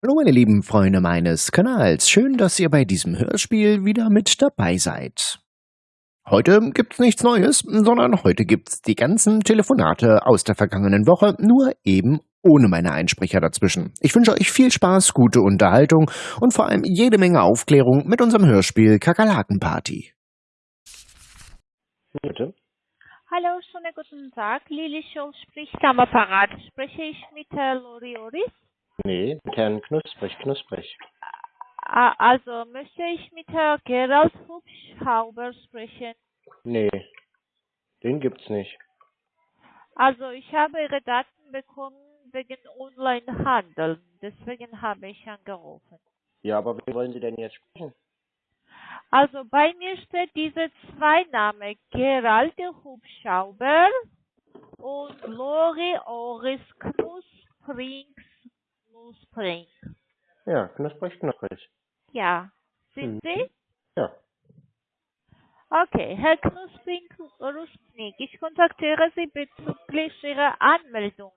Hallo meine lieben Freunde meines Kanals, schön, dass ihr bei diesem Hörspiel wieder mit dabei seid. Heute gibt's nichts Neues, sondern heute gibt's die ganzen Telefonate aus der vergangenen Woche, nur eben ohne meine Einsprecher dazwischen. Ich wünsche euch viel Spaß, gute Unterhaltung und vor allem jede Menge Aufklärung mit unserem Hörspiel Kakerlakenparty. Bitte? Hallo, schönen guten Tag. Lili Scholl spricht am Apparat. Spreche ich mit Herrn Lorioris? Nee, mit Herrn Knusprig, Knusprig. Ah, Also möchte ich mit Herrn Gerald Hubschrauber sprechen. Nee, den gibt's nicht. Also ich habe Ihre Daten bekommen wegen Onlinehandel. Deswegen habe ich angerufen. Ja, aber wen wollen Sie denn jetzt sprechen? Also bei mir steht diese zwei Namen, Gerald Hubschrauber und Lori Oris Knusprings Knuspring. Ja, Knusprig, Knusprig. Ja, sind Mhm. Sie? Ja. Okay, Herr Knuspring Ruspnik, ich kontaktiere Sie bezüglich Ihrer Anmeldung.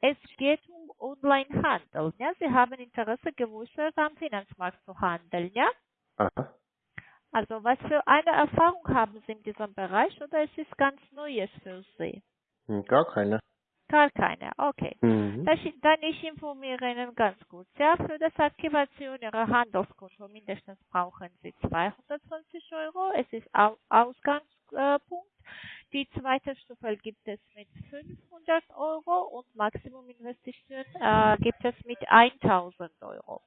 Es geht um Onlinehandel. Ja? Sie haben Interesse geäußert, am Finanzmarkt zu handeln. Ja? Aha. Also was für eine Erfahrung haben Sie in diesem Bereich oder ist es ganz Neues für Sie? Hm, Gar keine. Gar keine. Okay. Mhm. Dann ich informiere Ihnen ganz kurz. Ja, für das Aktivation Ihrer Handelskonto mindestens brauchen Sie 220 Euro. Es ist Au Ausgangspunkt. Die zweite Stufe gibt es mit 500 Euro und Maximuminvestition äh, gibt es mit 1000 Euro.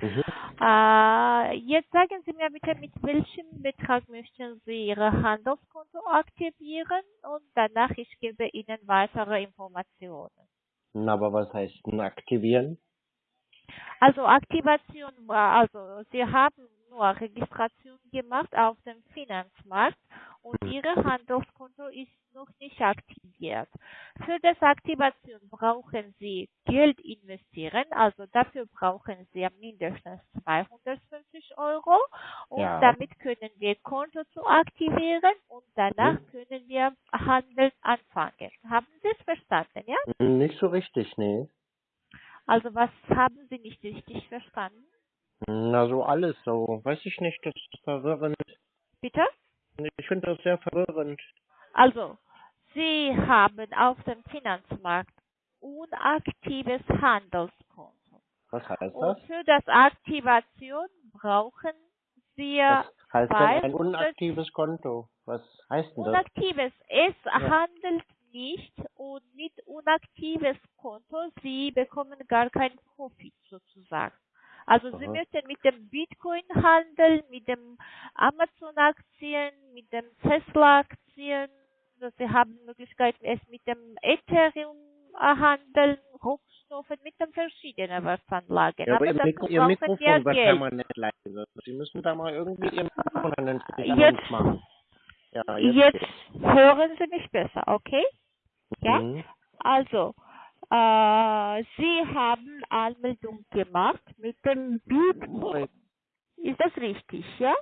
Mhm. Äh, jetzt sagen Sie mir bitte, mit welchem Betrag möchten Sie Ihr Handelskonto aktivieren und danach ich gebe Ihnen weitere Informationen. Na, aber was heißt denn aktivieren? Also Aktivation also Sie haben nur Registration gemacht auf dem Finanzmarkt und Ihr Handelskonto ist noch nicht aktiviert. Für das Aktivation brauchen Sie Geld investieren, also dafür brauchen Sie mindestens 250 Euro und Ja. damit können wir Konto zu aktivieren und danach Mhm. können wir Handel anfangen. Haben Sie es verstanden, ja? Hm, Nicht so richtig, nee. Also was haben Sie nicht richtig verstanden? Na, so alles so. Weiß ich nicht, das ist verwirrend. Bitte? Ich finde das sehr verwirrend. Also, Sie haben auf dem Finanzmarkt unaktives Handelskonto. Was heißt Und das? für das Aktivation brauchen Sie Was heißt denn ein 200 unaktives Konto? Was heißt denn das? unaktives. Es handelt nicht und mit unaktives Konto, Sie bekommen gar keinen Profit sozusagen. Also Sie Aha. möchten mit dem Bitcoin handeln, mit dem Amazon-Aktien, mit dem Tesla-Aktien. Also Sie haben Möglichkeit, es mit dem Ethereum handeln, Rohstoffe, mit den verschiedenen Wertanlagen. Ja, aber Ihr, Mikro, Ihr brauchen Mikrofon wir wird Geld. permanent leise. Sie müssen da mal irgendwie Ihr Mikrofon an Jetzt- uns machen. Ja, jetzt, Jetzt hören Sie mich besser, okay? Ja? Mhm. Also, äh, Sie haben Anmeldung gemacht mit dem Bitcoin. Ist das richtig, ja?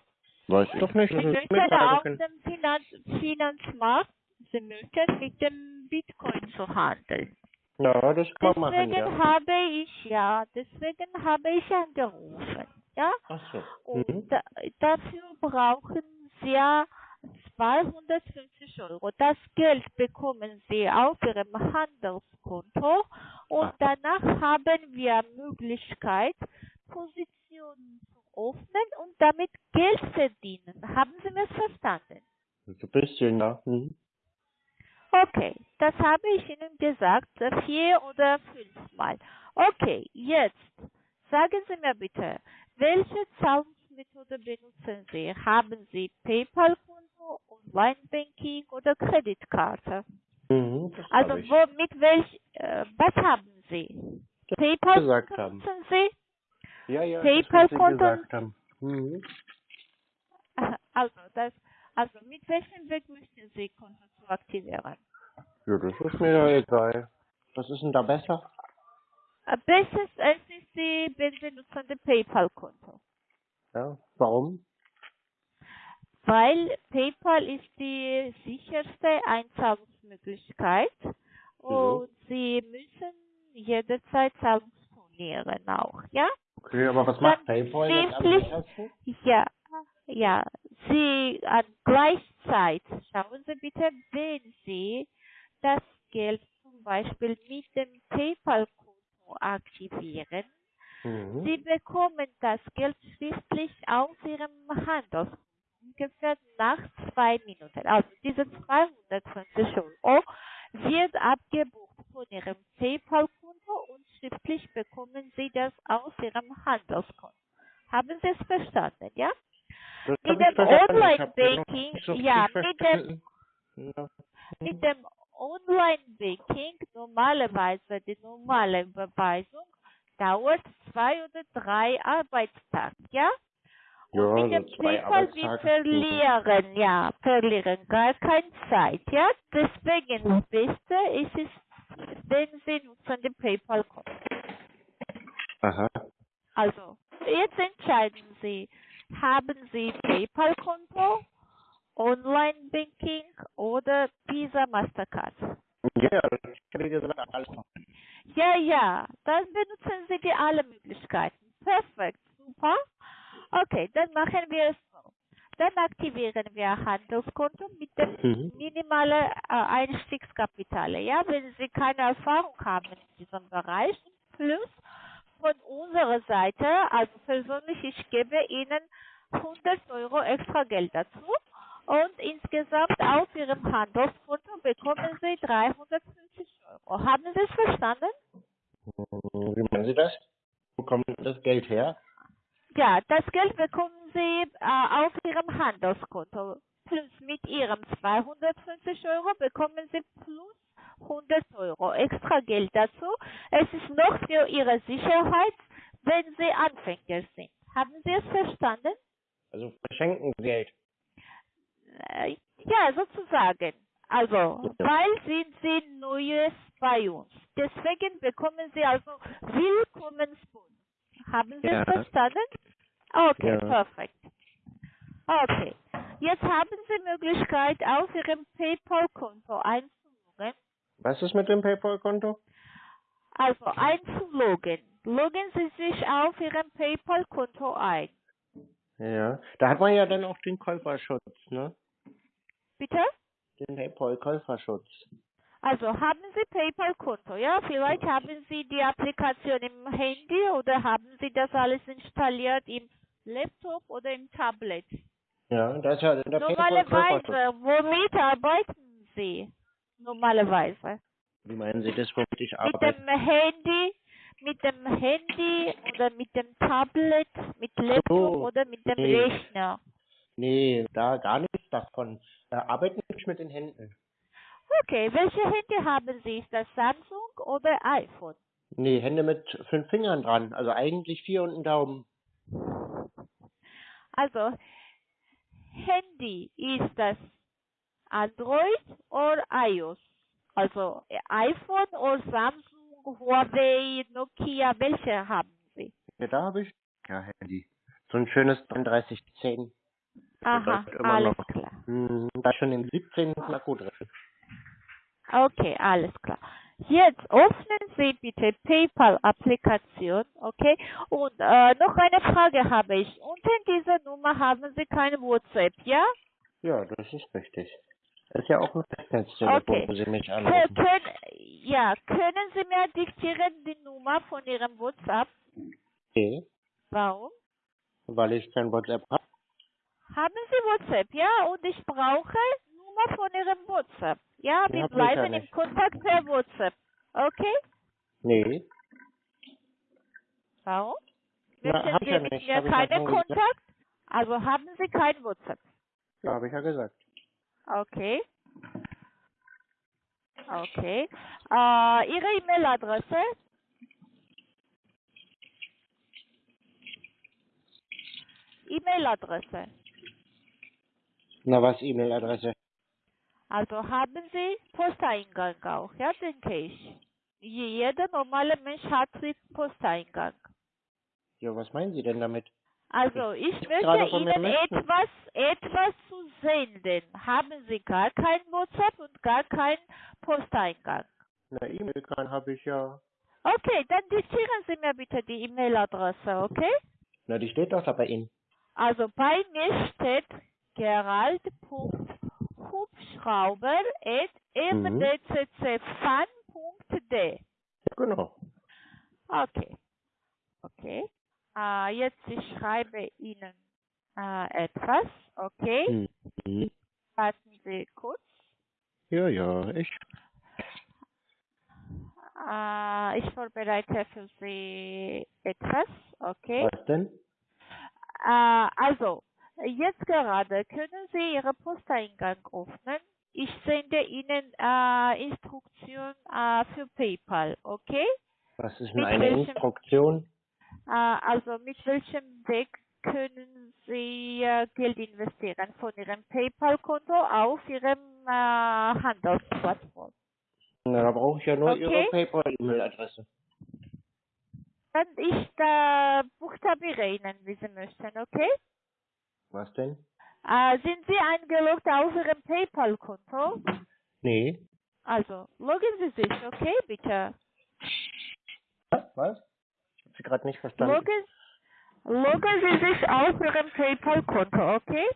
Weiß ich doch nicht. Sie möchten auf dem Finanz Finanzmarkt, Sie möchten mit dem Bitcoin zu handeln. Ja, das kann man machen, Deswegen ja. habe ich, ja, deswegen habe ich angerufen, ja? Ach so. Und Mhm. da, dafür brauchen Sie ja 250 Euro. Das Geld bekommen Sie auf Ihrem Handelskonto und Aha. danach haben wir Möglichkeit, Positionen zu öffnen und damit Geld verdienen. Haben Sie mir verstanden? Ein bisschen, ja. Mhm. Okay, das habe ich Ihnen gesagt, vier oder fünfmal. Okay, jetzt sagen Sie mir bitte, welche Zahlungsmethode benutzen Sie? Haben Sie PayPal-Konto, Online-Banking oder Kreditkarte? Mhm, Also wo, mit welch, äh, was haben Sie? PayPal gesagt haben. benutzen Sie? Ja, ja, PayPal-Konto? Mhm. Also, das, also mit welchem Weg möchten Sie Konto zu aktivieren? Ja, das ist mir ja egal. Was ist denn da besser? Äh, Bestes es ist die wenn Sie nutzen das PayPal-Konto. Ja, warum? Weil PayPal ist die sicherste Einzahlungsmöglichkeit und Sie müssen jederzeit Zahlungston abonnieren auch, ja? Okay, aber was macht Dann PayPal jetzt am wirklich- sichersten? Ja, ja. Sie an Gleichzeit, schauen Sie bitte, wenn Sie das Geld zum Beispiel mit dem PayPal-Konto aktivieren, Mhm. Sie bekommen das Geld schriftlich auf Ihrem Handelskonto ungefähr nach zwei Minuten. Also diese 250 Euro wird abgebucht von Ihrem PayPal-Konto und schriftlich bekommen Sie das aus Ihrem Handelskonto. Haben Sie es verstanden, ja? Das Mit dem Online-Banking, so ja, mit dem. Ja. mit dem Online-Banking normalerweise die normale Überweisung dauert zwei oder drei Arbeitstage, ja? Und Ja, mit so dem zwei PayPal wir verlieren, ja, verlieren gar keine Zeit, ja? Deswegen das Beste ist es, wenn Sie nutzen den PayPal-Konto. Aha. Also, jetzt entscheiden Sie, haben Sie PayPal-Konto, Online-Banking oder Visa Mastercard? Ja, das hab ich gesagt, alles. Ja, ja, dann benutzen Sie die alle Möglichkeiten. Perfekt, super. Okay, dann machen wir es so. Dann aktivieren wir Handelskonto mit dem Mhm. minimalen äh, Einstiegskapitale. Ja, wenn Sie keine Erfahrung haben in diesem Bereich, plus von unserer Seite, also persönlich, ich gebe Ihnen 100 Euro extra Geld dazu und insgesamt auf Ihrem Handelskonto bekommen Sie 350 Euro. Haben Sie es verstanden? Wie meinen Sie das? Wo kommt das Geld her? Ja, das Geld bekommen Sie äh, auf Ihrem Handelskonto. Plus mit Ihrem 250 Euro bekommen Sie plus 100 Euro extra Geld dazu. Es ist noch für Ihre Sicherheit, wenn Sie Anfänger sind. Haben Sie es verstanden? Also verschenken Sie Geld. Äh, ja, sozusagen. Also, weil sind Sie Neues bei uns. Deswegen bekommen Sie also Willkommensbonus. Haben Sie Ja. es verstanden? Okay, Ja. perfekt. Okay. Jetzt haben Sie Möglichkeit, auf Ihrem PayPal-Konto einzuloggen. Was ist mit dem PayPal-Konto? Also einzuloggen. Loggen Sie sich auf Ihrem PayPal-Konto ein. Ja. Da hat man ja dann auch den Käuferschutz, ne? Bitte? Den PayPal-Käuferschutz. Also haben Sie PayPal-Konto, ja? Vielleicht haben Sie die Applikation im Handy oder haben Sie das alles installiert im Laptop oder im Tablet? Ja, da ist ja der Normalerweise, womit arbeiten Sie? Normalerweise. Wie meinen Sie das, womit ich Mit arbeite? dem Handy, mit dem Handy oder mit dem Tablet, mit Laptop so, oder mit dem nee. Rechner? Nee, da gar nichts davon. Äh, arbeiten nicht mit den Händen. Okay, welche Handy haben Sie? Ist das Samsung oder iPhone? Nee, Hände mit fünf Fingern dran. Also eigentlich vier und ein Daumen. Also, Handy ist das Android oder iOS? Also äh, iPhone oder Samsung, Huawei, Nokia, welche haben Sie? Ja, da habe ich ja Handy. So ein schönes 3310. Aha, alles noch. klar. Hm, da schon im 17. Akku drin. Okay, alles klar. Jetzt öffnen Sie bitte PayPal-Applikation, okay? Und äh, noch eine Frage habe ich. Unter dieser Nummer haben Sie kein WhatsApp, ja? Ja, das ist richtig. Das ist ja auch ein Festnetztelefon, Okay. wo Sie mich Kö- anrufen. können, ja, können Sie mir diktieren die Nummer von Ihrem WhatsApp? Okay, Warum? weil ich kein WhatsApp habe. Haben Sie WhatsApp, ja? Und ich brauche Nummer von Ihrem WhatsApp. Ja, wir bleiben im. Kontakt per WhatsApp. Okay? Nee, Warum? Na, hab Sie ja mit nicht. mir keinen schon gesagt. Kontakt? Also haben Sie kein WhatsApp. ja, habe ich ja gesagt. Okay. Okay. Äh, Ihre E-Mail-Adresse? E-Mail-Adresse. Na, was E-Mail-Adresse? Also haben Sie Posteingang auch, ja, denke ich. Je- Jeder normale Mensch hat den Posteingang. Ja, was meinen Sie denn damit? Also ich möchte Ihnen möchten. etwas, etwas zu senden. Haben Sie gar kein WhatsApp und gar keinen Posteingang? Na, E-Mail kann habe ich ja. Okay, dann diktieren Sie mir bitte die E-Mail-Adresse, okay? Na, die steht doch da bei Ihnen. Also bei mir steht gerald.hubschrauber.mdccfan.de. Ja, genau. Okay. Okay. Äh, jetzt ich schreibe Ihnen äh, etwas. Okay. Mhm. Warten Sie kurz. Ja, ja, ich. Äh, ich vorbereite für Sie etwas. Okay. Was denn? Also, jetzt gerade können Sie Ihren Posteingang öffnen. Ich sende Ihnen äh, Instruktion äh, für PayPal, okay? Was ist denn eine welchem- Instruktion? Äh, also mit welchem Weg können Sie äh, Geld investieren von Ihrem PayPal-Konto auf Ihrem äh, Handelsplattform? Na, da brauche ich ja nur Okay. Ihre PayPal-E-Mail-Adresse. Dann ich äh, buchstabiere Ihnen, wie Sie möchten, okay? Was denn? Äh, sind Sie eingeloggt auf Ihrem PayPal-Konto? Nee. Also, loggen Sie sich, okay, bitte. Was? Ich habe Sie gerade nicht verstanden. Loggen, loggen Sie sich auf Ihrem PayPal-Konto, okay?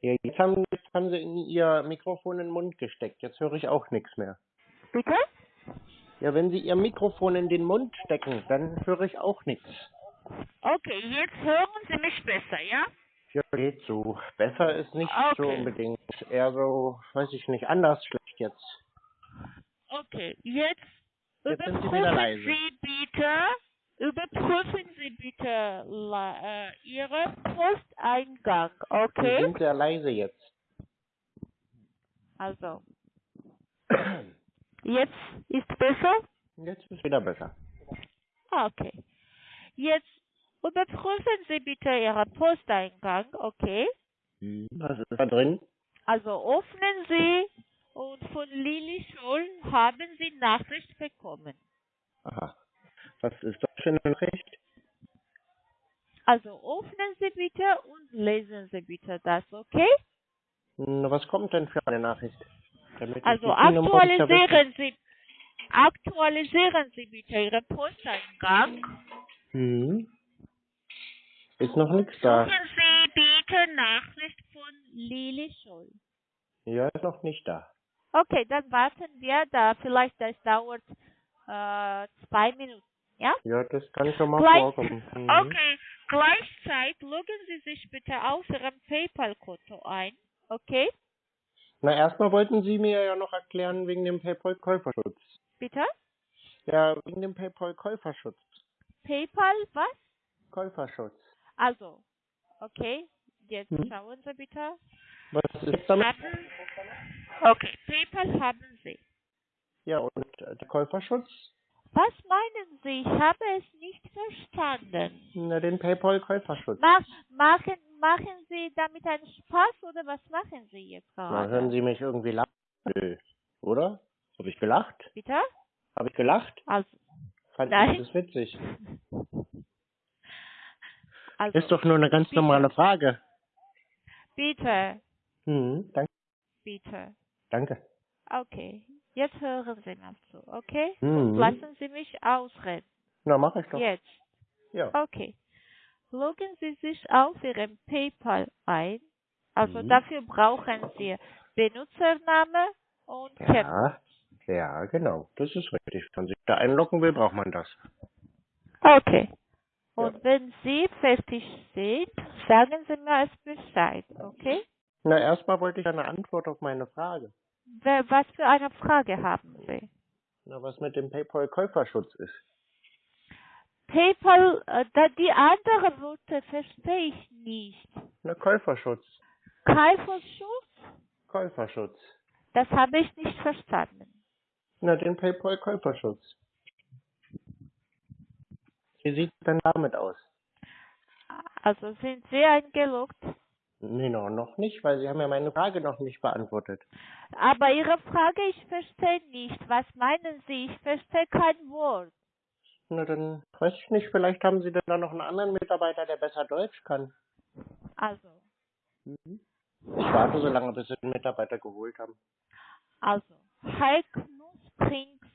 Ja, jetzt haben, jetzt haben Sie in Ihr Mikrofon in den Mund gesteckt. Jetzt höre ich auch nichts mehr. Bitte? Ja, wenn Sie Ihr Mikrofon in den Mund stecken, dann höre ich auch nichts. Okay, jetzt hören Sie mich besser, ja? Ja, geht so. Besser ist nicht so Okay. unbedingt. Eher so, weiß ich nicht, anders schlecht jetzt. Okay, jetzt, Jetzt Sie überprüfen. Sie bitte, überprüfen Sie bitte la- äh, Ihren Posteingang, Sie okay? sind sehr leise jetzt. Also, jetzt ist besser? Jetzt ist wieder besser. Okay. Jetzt überprüfen Sie bitte Ihren Posteingang, okay? Was ist da drin? Also öffnen Sie und von Lili Scholl haben Sie Nachricht bekommen. Aha. Was ist das für eine Nachricht? Also öffnen Sie bitte und lesen Sie bitte das, okay? Na, was kommt denn für eine Nachricht? Damit Also aktualisieren Sie aktualisieren Sie bitte Ihren Posteingang. Hm. Ist noch nichts da. Suchen Sie bitte Nachricht von Lili Scholl. Ja, ist noch nicht da. Okay, dann warten wir da. Vielleicht das dauert äh, zwei Minuten. Ja? Ja, das kann schon mal Gleich, vorkommen. Mhm. okay, gleichzeitig loggen Sie sich bitte auf Ihrem PayPal-Konto ein. Okay? Na, erstmal wollten Sie mir ja noch erklären wegen dem PayPal-Käuferschutz. Bitte? Ja, wegen dem PayPal-Käuferschutz. PayPal, was? Käuferschutz. Also, okay, jetzt Hm. schauen Sie bitte. Was ist damit? Haben, okay, PayPal haben Sie. Ja, und äh, der Käuferschutz? Was meinen Sie? Ich habe es nicht verstanden. Na, den PayPal-Käuferschutz. Mach, machen, machen Sie damit einen Spaß oder was machen Sie jetzt Na, gerade? hören Sie mich irgendwie lachen? Nö. Oder? Habe ich gelacht? Bitte? Habe ich gelacht? Also, Fand Nein. ich das witzig. also Ist doch nur eine ganz bitte. normale Frage. bitte, Hm, danke. bitte. Danke. Okay, jetzt hören Sie mir zu, okay? Mhm. Lassen Sie mich ausreden. Na, mach ich doch. Jetzt. Ja. Okay. Loggen Sie sich auf Ihrem PayPal ein. Also Mhm. dafür brauchen Sie Benutzername und. Ja, ja, genau. Das ist richtig. Wenn man sich da einloggen will, braucht man das. Okay. Ja. Und wenn Sie fertig sind, sagen Sie mir es Bescheid, okay? Na, erstmal wollte ich eine Antwort auf meine Frage. Was für eine Frage haben Sie? Na, was mit dem PayPal-Käuferschutz ist. PayPal, äh, da die andere Worte verstehe ich nicht. Na, Käuferschutz. Käuferschutz? Käuferschutz. Das habe ich nicht verstanden. Na, den PayPal-Käuferschutz. Wie sieht es denn damit aus? Also sind Sie eingeloggt? Nee, no, noch nicht, weil Sie haben ja meine Frage noch nicht beantwortet. Aber Ihre Frage, ich verstehe nicht. Was meinen Sie? Ich verstehe kein Wort. Na, dann weiß ich nicht, vielleicht haben Sie denn da noch einen anderen Mitarbeiter, der besser Deutsch kann. Also, Ich warte so lange, bis Sie den Mitarbeiter geholt haben. also, Heik Nussprinks,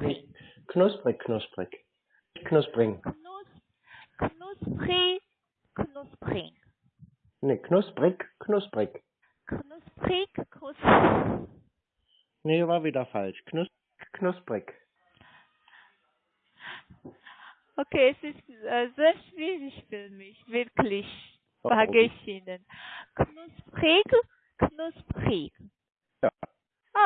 Nicht, Nussprinks. Knusprig, knusprig. Knuspring. Knus, knusprig, knusprig. Nee, knusprig, knusprig. Knusprig, knusprig. Nee, war wieder falsch. Knus knusprig. Okay, es ist äh, sehr schwierig für mich, wirklich, Oh, sage okay. ich Ihnen. Knusprig, knusprig. Ja.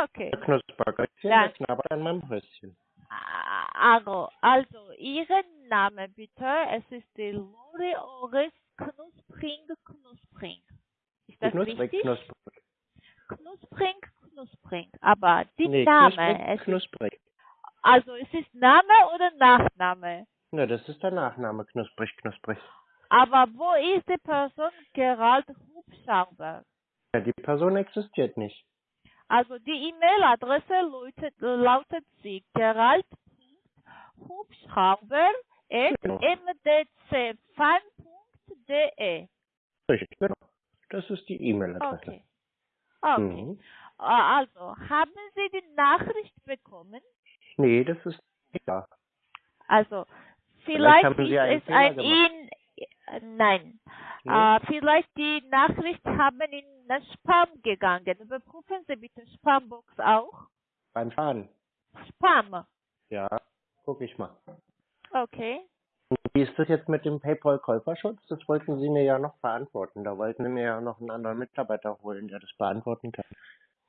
Okay. Knuspergötzchen, Ja. der knabbert an meinem Röschen. Also, also, Ihren Namen bitte. Es ist die Lore Ores Knuspring, Knuspring. Ist das Knusprig, richtig? knusprig. Knuspring, Knuspring. Aber die Nee, Name, knusprig, knusprig. also es ist Name oder Nachname? Ne, das ist der Nachname, knusprig, knusprig. Aber wo ist die Person Gerald Hubschrauber? Ja, die Person existiert nicht. Also die E-Mail-Adresse lautet, lautet sie gerald.hubschrauber Genau. Richtig, genau. Das ist die E-Mail-Adresse. Okay. Okay. Mhm. Äh, Also, haben Sie die Nachricht bekommen? Nee, das ist nicht da. Also, vielleicht, Sie ist es ein Nein. Nee? Äh, vielleicht die Nachricht haben in das Spam gegangen. Überprüfen Sie bitte Spambox auch. Beim Schaden. Spam. Ja, guck ich mal. Okay. Wie ist das jetzt mit dem PayPal-Käuferschutz? Das wollten Sie mir ja noch beantworten. Da wollten Sie mir ja noch einen anderen Mitarbeiter holen, der das beantworten kann.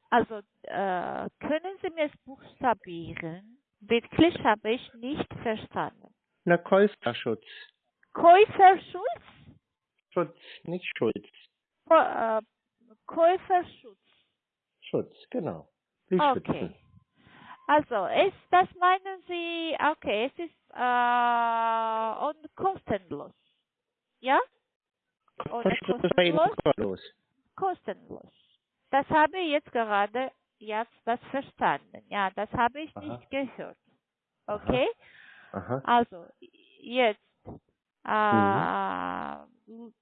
Also, äh, können Sie mir es buchstabieren? Wirklich habe ich nicht verstanden. Na, Käuferschutz. Käuferschutz? Schutz, nicht Schulz. Kä- äh, Käuferschutz. Schutz, genau. Wie Okay. schützen. Also, ist, das meinen Sie, okay, es ist äh, und kostenlos. Ja? Oder kostenlos? kostenlos. Kostenlos. Das habe ich jetzt gerade jetzt das verstanden. Ja, das habe ich Aha. nicht gehört. Okay? Aha. Also, jetzt äh, Mhm.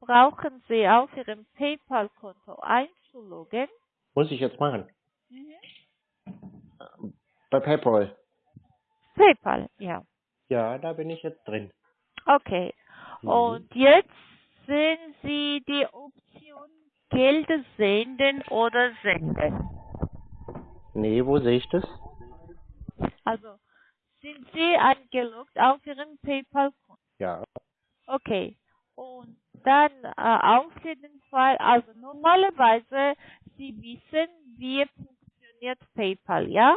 brauchen Sie auf Ihrem PayPal-Konto einzuloggen. Muss ich jetzt machen. Mhm. Bei PayPal. PayPal, ja. Ja, da bin ich jetzt drin. Okay. Mhm. Und jetzt sehen Sie die Option Geld senden oder senden. Nee, wo sehe ich das? Also, sind Sie eingeloggt auf Ihrem PayPal-Konto? Ja. Okay. Und dann äh, auf jeden Fall, also normalerweise, Sie wissen, wie funktioniert PayPal, ja?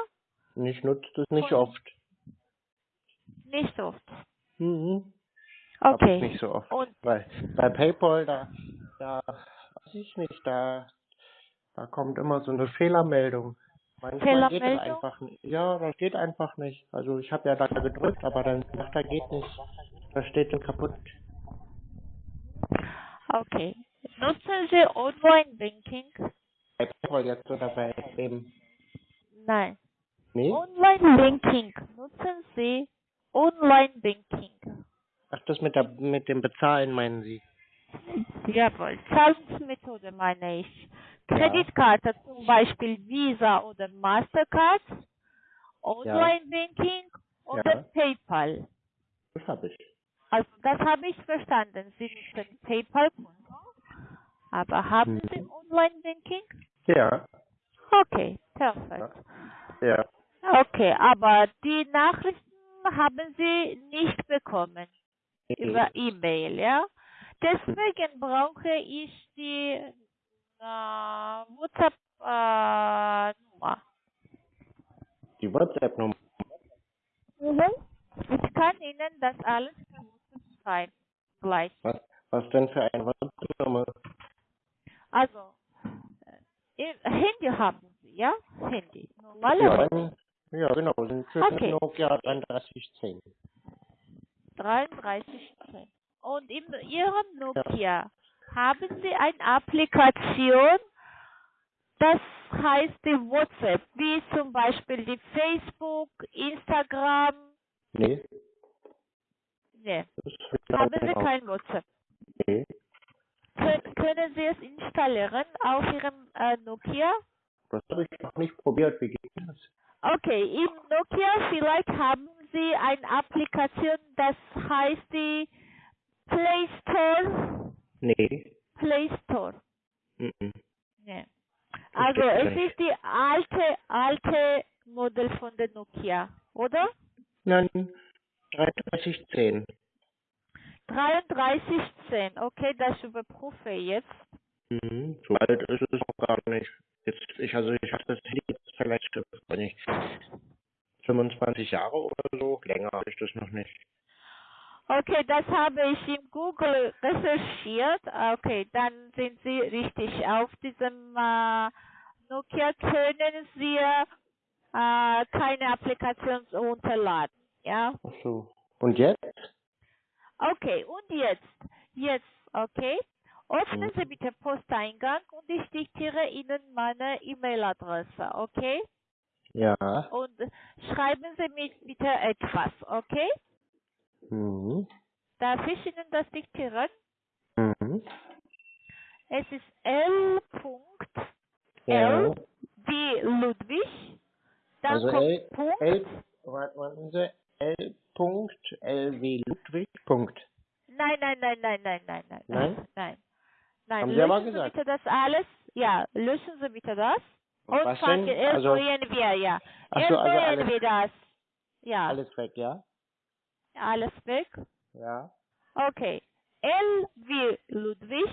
Ich nutze das nicht Von- oft. Nicht oft. Mhm. Okay. nicht so oft. Und Weil bei PayPal, da, da, weiß ich nicht, da, da kommt immer so eine Fehlermeldung. Manchmal geht Fehlermeldung? einfach nicht. Ja, das geht einfach nicht. Also ich habe ja da gedrückt, aber dann sagt er geht nicht. Da steht dann kaputt. okay. Nutzen Sie Online-Banking? Bei PayPal jetzt oder bei dem. Nein. Nee? Online-Banking. Nutzen Sie Online-Banking? Ach, das mit der mit dem Bezahlen meinen Sie? Jawohl. Zahlungsmethode meine ich. Kreditkarte zum Beispiel Visa oder Mastercard, Online-Banking oder Ja. PayPal. Das habe ich. Also das habe ich verstanden. Sie nutzen PayPal-Konto, aber haben Mhm. Sie Online-Banking? Ja. Okay, perfekt. Ja. Okay, aber die Nachrichten haben Sie nicht bekommen über E-Mail, ja? Deswegen brauche ich die äh, WhatsApp-Nummer. Die WhatsApp-Nummer. Mhm. Ich kann Ihnen das alles schreiben. Gleich. Was, was denn für eine WhatsApp-Nummer? Also, äh, Handy haben Sie, ja? Handy. Ja, Normalerweise ein- ja, genau. Sind für Okay. Nokia 3310. 3310. Und in Ihrem Nokia haben Sie eine Applikation, das heißt die WhatsApp, wie zum Beispiel die Facebook, Instagram. Nee, Ne, ist haben Sie kein WhatsApp. Nee, Kön können Sie es installieren auf Ihrem äh, Nokia? das habe ich noch nicht probiert. Wie geht das? Okay, im Nokia vielleicht haben Sie eine Applikation, das heißt die Play Store? Nee. Play Store. Mhm. Nee. Also es nicht. ist die alte, alte Modell von der Nokia, oder? Nein, 3310. 3310, okay, das überprüfe ich jetzt. Mhm. So alt ist es auch gar nicht. Jetzt, ich, also ich habe das Handy jetzt vielleicht, wenn ich 25 Jahre oder so, länger ist das noch nicht. Okay, das habe ich in Google recherchiert. Okay, dann sind Sie richtig. Auf diesem äh, Nokia können Sie äh, keine Applikation runterladen. Ja? Ach so. Und jetzt? Okay, und jetzt? Jetzt, okay? Öffnen. Sie bitte Posteingang und ich diktiere Ihnen meine E-Mail-Adresse, okay? Ja. Und schreiben Sie mir bitte etwas, okay? Mhm. Darf ich Ihnen das diktieren? Mhm. Es ist L. L wie Ludwig. Dann Also kommt L- Punkt. L, warte, warten Sie, L. Punkt, L wie Ludwig, Punkt. Nein, nein, nein, nein, nein, nein, nein. Nein? Nein. Nein. Haben Sie aber löschen gesagt. Sie bitte das alles. Ja, löschen Sie bitte das. Und was fangen denn? Also- wir, ja. Ach so, also alles- wir das. Ja, Alles weg, ja? alles weg. Ja. Okay. L wie Ludwig.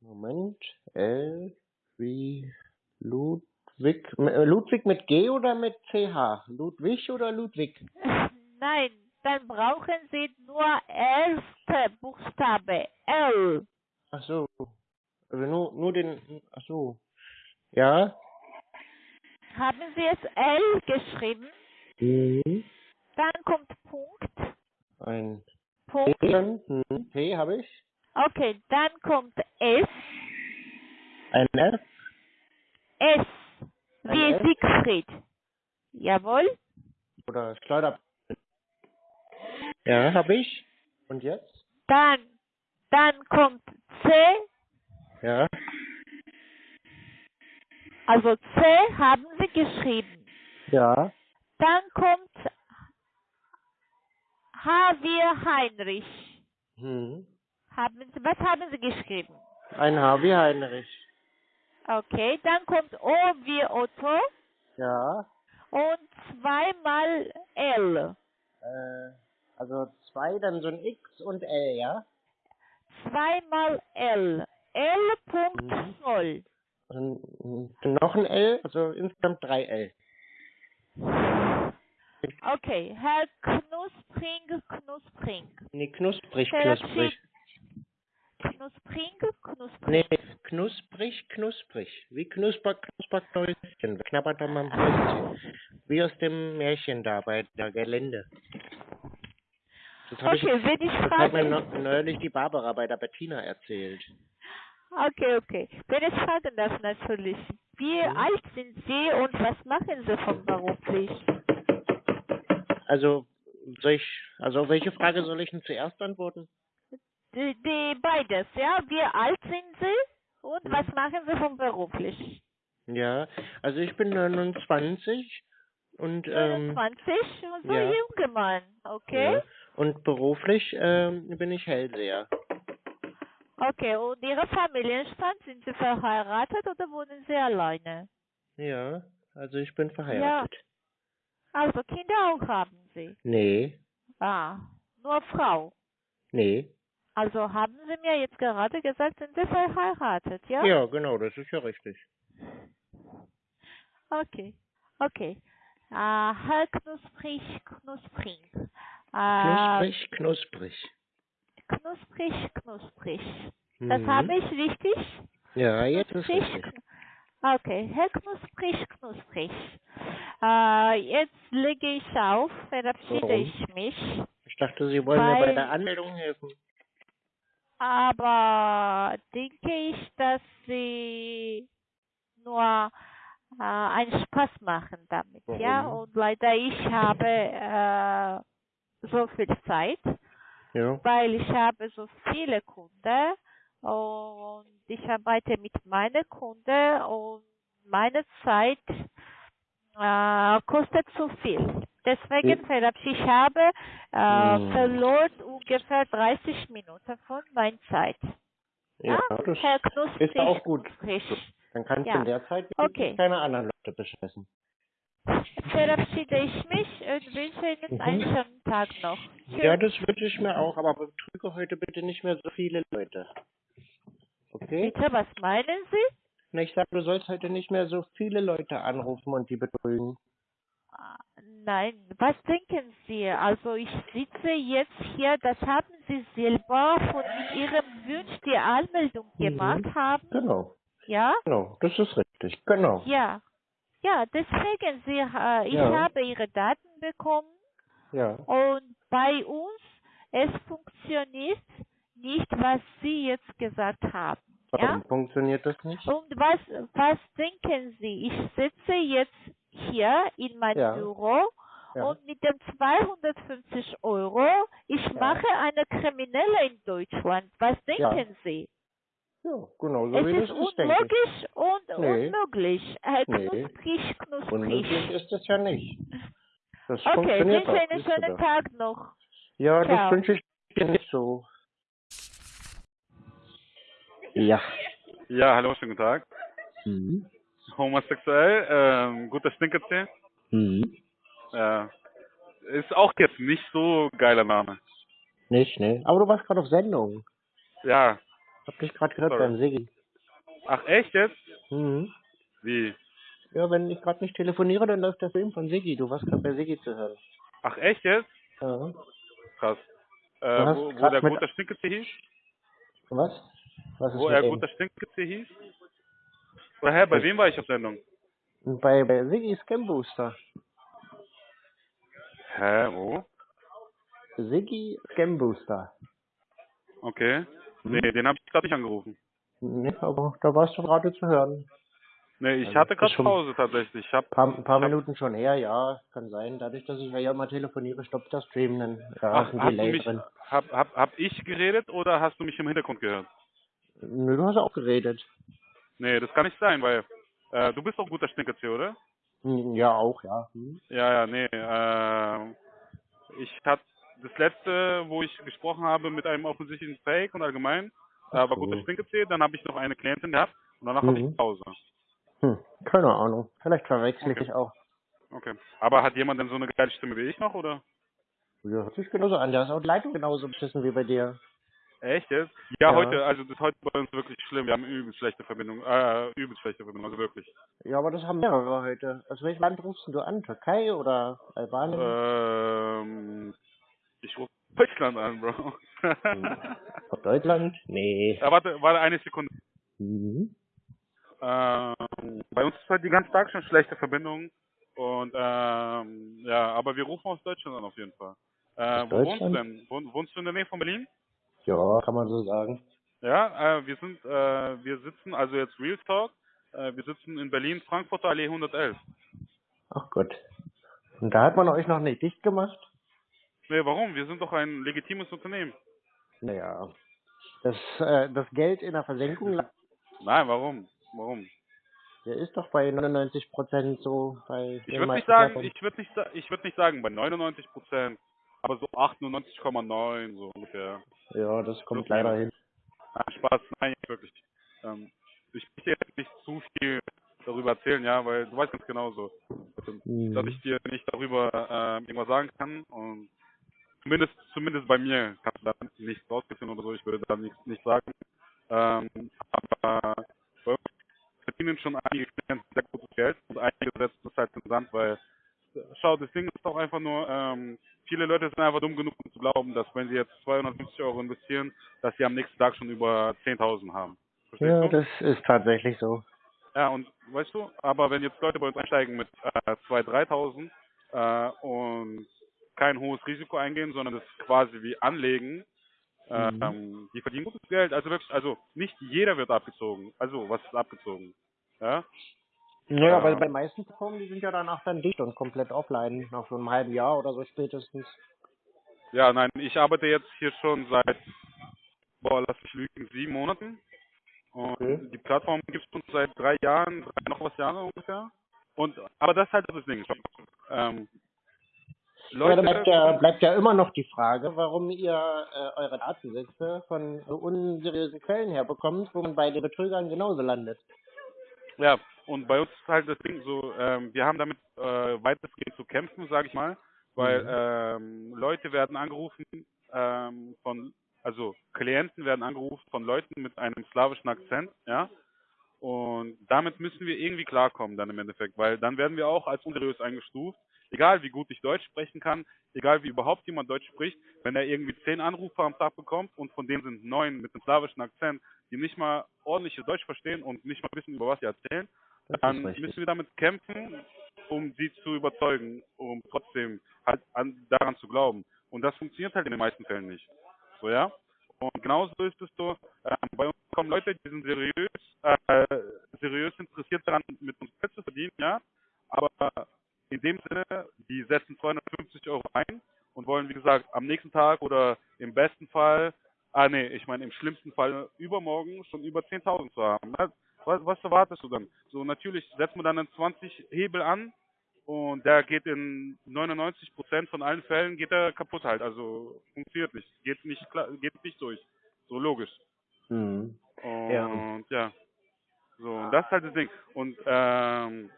Moment. L wie Ludwig. Äh, Ludwig mit G oder mit CH? Ludwig oder Ludwig? Nein, dann brauchen Sie nur erste Buchstabe L. Ach so. Also nur, nur den. Ach so. Ja. Haben Sie es L geschrieben? Mhm. Dann kommt Punkt. Ein Punkt. P. Mhm. P habe ich. Okay, dann kommt S. Ein F. S. Wie S? Siegfried. Jawohl. Oder Schleuder. Ja, habe ich. Und jetzt? Dann, dann kommt C. Ja. Also C haben Sie geschrieben. Ja. Dann kommt H wie Heinrich. Mhm. Haben Sie, was haben Sie geschrieben? Ein H wie Heinrich. Okay, dann kommt O wie Otto Ja. und zweimal L. Äh, also zwei, dann so ein X und L, ja? Zweimal L. L. Punkt Mhm. Zoll. Und, noch ein L, also insgesamt drei L. Okay, Herr Knuspring, Knuspring. Nee, knusprig, knusprig. Knuspring, Knuspring. Nee, knusprig, knusprig. Wie knusper, knusper Knäuschen. Knabbert mal am Häuschen. Wie aus dem Märchen da bei der Gelände. Das habe ich, Okay, wenn ich das hat mir frage, neu- neulich die Barbara bei der Bettina erzählt. okay, okay. Wenn ich fragen darf natürlich, wie Mhm. alt sind Sie und was machen Sie von beruflich? Also, soll ich, also welche Frage soll ich denn zuerst antworten? Die, die beides, ja? Wie alt sind Sie und Mhm. was machen Sie von beruflich? Ja, also ich bin 29 und ähm, 29 und so ja. junger Mann, okay? ja, und beruflich ähm, bin ich Hellseher. Okay, und Ihre Familienstand, sind Sie verheiratet oder wohnen Sie alleine? Ja, also ich bin verheiratet. Also Kinder auch haben Sie? Nee, Ah, nur Frau. nee. Also haben Sie mir jetzt gerade gesagt, sind Sie verheiratet, ja? Ja? genau, das ist ja richtig. Okay, okay. Äh, Herr Knusprig, Knuspring. Knusprig, knusprig. knusprig, knusprig. Das Mhm. habe ich richtig? Ja, jetzt ist Knusprig, richtig. kn- Okay, Herr Knusprig, Knusprig. Äh, jetzt lege ich auf, verabschiede Warum? ich mich. Ich dachte, Sie wollen mir bei Weil- der Anmeldung helfen. Aber denke ich, dass Sie nur äh, einen Spaß machen damit, ja? Warum? Und leider ich habe äh, so viel Zeit, Ja. weil ich habe so viele Kunden und ich arbeite mit meinen Kunden und meine Zeit äh, kostet zu viel. Deswegen verabschiede ich habe äh, Hm. verloren ungefähr 30 Minuten von meiner Zeit. Ja, das Herr Knusprig. ist auch gut. Frisch. Dann kannst Ja. du in der Zeit Okay. keine anderen Leute bescheißen. Verabschiede ich mich und wünsche Ihnen Mhm. einen schönen Tag noch. Ja, das wünsche ich mir auch, aber betrüge heute bitte nicht mehr so viele Leute. Okay? Bitte, was meinen Sie? Na, ich sag, du sollst heute nicht mehr so viele Leute anrufen und die betrügen. Ah, Nein, was denken Sie? Also ich sitze jetzt hier, das haben Sie selber von Ihrem Wunsch die Anmeldung Mhm. gemacht haben, Genau, ja? genau, das ist richtig, genau. Ja. Ja, deswegen, Sie, äh, ich Ja. habe Ihre Daten bekommen Ja. und bei uns, es funktioniert nicht, was Sie jetzt gesagt haben. Ja? Warum funktioniert das nicht? Und was, was denken Sie? Ich sitze jetzt hier in meinem Ja. Büro Ja. und mit dem 250 Euro, ich Ja. mache eine Kriminelle in Deutschland. Was denken Ja. Sie? Ja, genau so es wie ist das ist, unmöglich und Nee. unmöglich. Nee. Knusprig, knusprig. Unmöglich ist es ja nicht. Das Okay, funktioniert wünsche einen schönen. Tag noch. Ja, Ciao. das wünsche ich dir nicht so. Ja. Ja, hallo, schönen guten Tag. Mhm. Homosexuell, ähm, guter Stinkerzähl. Mhm. Äh, ist auch jetzt nicht so geiler Name. Nicht, ne? Aber du warst gerade auf Sendung. Ja. Hab dich gerade gehört Sorry. beim Siggi. Ach, echt jetzt? Mhm. Wie? Ja, wenn ich gerade nicht telefoniere, dann läuft der Film von Siggi. Du warst gerade bei Siggi zu hören. Ach, echt jetzt? Ja. Krass. Äh, wo, wo der guter Stinkerzähl hieß? Was? Was ist Wo er guter Stinkerzähl hieß? Oder hä, bei Ich- wem war ich auf Sendung? Bei, bei Siggi Scam Booster. Hä, wo? Siggi Scam Booster. Okay. Hm? Nee, den habe ich gerade nicht angerufen. Ne, aber da warst du gerade zu hören. Nee, ich Also, hatte gerade Pause tatsächlich. Ich hab, Paar, ein paar hab- Minuten schon her, ja, kann sein. Dadurch, dass ich ja immer telefoniere, stoppt der Stream dann. Ja, ach, ein Delay mich, drin. hab, hab, hab ich geredet oder hast du mich im Hintergrund gehört? Nö, du hast auch geredet. Nee, das kann nicht sein, weil äh, du bist doch guter Stinkerzähl, oder? Hm, Ja, auch, ja. Hm. Ja, ja, nee. Äh, ich hatte das letzte, wo ich gesprochen habe mit einem offensichtlichen Fake und allgemein, äh, war Ach so. guter Stinkerzähl. Dann habe ich noch eine Klientin gehabt und danach habe Mhm. ich Pause. Hm, keine Ahnung. Vielleicht verwechsel ich Okay. dich auch. Okay. Aber hat jemand denn so eine geile Stimme wie ich noch, oder? Ja, hört sich genauso an. Da ist auch die Leitung genauso beschissen wie bei dir. Echt jetzt? Ja, Ja. heute, also das ist heute bei uns wirklich schlimm. Wir haben übelst schlechte Verbindung, äh, übelst schlechte Verbindung, also wirklich. Ja, aber das haben mehrere heute. Aus welchem Land rufst du an? Türkei oder Albanien? Ähm, ich rufe Deutschland an, Bro. Aus Deutschland? Nee. ja, warte, warte eine Sekunde. Mhm. Ähm, bei uns ist halt die ganze Tag schon schlechte Verbindung. Und ähm, ja, aber wir rufen aus Deutschland an auf jeden Fall. Äh, wo wohnst du denn? Wohn, wohnst du in der Nähe von Berlin? Ja, kann man so sagen. Ja, äh, wir sind, äh, wir sitzen, also jetzt Real Talk, äh, wir sitzen in Berlin, Frankfurter Allee 111. Ach Gott. Und da hat man euch noch nicht dicht gemacht? Nee, warum? Wir sind doch ein legitimes Unternehmen. Naja. Das, äh, das Geld in der Versenkung, Nein, warum? Warum? der ist doch bei 99 Prozent so bei Ich würde nicht sagen, ich würde nicht, ich würde nicht sagen bei 99 Prozent, aber so 98,9 so ungefähr. Ja, das kommt Plus leider hin. Nein, Spaß, nein, wirklich. Ähm, ich möchte jetzt nicht zu viel darüber erzählen, ja, weil du weißt ganz genau so, Mhm. dass ich dir nicht darüber ähm, irgendwas sagen kann und zumindest zumindest bei mir kannst du da nichts rausfinden oder so, ich würde da nichts nicht sagen. Ähm, aber bei uns verdienen schon einige Klienten sehr gutes Geld und einige setzen das halt den Sand, weil schau, das Ding ist doch einfach nur, ähm, viele Leute sind einfach dumm genug, um zu glauben, dass wenn sie jetzt 250 Euro investieren, dass sie am nächsten Tag schon über 10.000 haben. Verstehst Ja, du? das ist tatsächlich so. Ja, und weißt du, aber wenn jetzt Leute bei uns einsteigen mit äh, 2.000, 3.000 äh, und kein hohes Risiko eingehen, sondern das quasi wie anlegen, Mhm. ähm, die verdienen gutes Geld. Also wirklich, also nicht jeder wird abgezogen. Also was ist abgezogen? Ja, Naja, Ja. weil bei den meisten Plattformen, die sind ja danach dann dicht und komplett offline, nach so einem halben Jahr oder so spätestens. ja nein, ich arbeite jetzt hier schon seit, boah, lass mich lügen, sieben Monaten. Und Okay. die Plattform gibt es uns seit drei Jahren, drei noch was Jahre ungefähr. Und aber das ist halt das Ding. Ähm, Aber da Leute, bleibt ja, bleibt ja immer noch die Frage, warum ihr äh, eure Datensätze von so unseriösen Quellen herbekommt, wo man bei den Betrügern genauso landet. Ja, und bei uns ist halt das Ding so, ähm, wir haben damit äh, weitestgehend zu kämpfen, sage ich mal, weil Mhm. ähm, Leute werden angerufen ähm, von, also Klienten werden angerufen von Leuten mit einem slawischen Akzent, ja, und damit müssen wir irgendwie klarkommen dann im Endeffekt, weil dann werden wir auch als unseriös eingestuft, egal wie gut ich Deutsch sprechen kann, egal wie überhaupt jemand Deutsch spricht, wenn er irgendwie zehn Anrufe am Tag bekommt und von denen sind neun mit einem slawischen Akzent, die nicht mal ordentliches Deutsch verstehen und nicht mal wissen, über was sie erzählen, dann müssen wir damit kämpfen, um sie zu überzeugen, um trotzdem halt an, daran zu glauben. Und das funktioniert halt in den meisten Fällen nicht. So, ja? Und genauso ist es so, ähm, bei uns kommen Leute, die sind seriös, äh, seriös interessiert daran, mit uns Geld zu verdienen, ja, aber in dem Sinne, die setzen 250 Euro ein und wollen, wie gesagt, am nächsten Tag oder im besten Fall, ah nee, ich meine im schlimmsten Fall übermorgen schon über 10.000 zu haben. Ne? Was, was erwartest du dann? So, natürlich setzt man dann einen 20 Hebel an und der geht in 99% von allen Fällen geht er kaputt halt. Also funktioniert nicht. Geht nicht klar, geht nicht durch. So logisch. Mhm. Und Ja. ja. So, und das ist halt das Ding. Und ähm,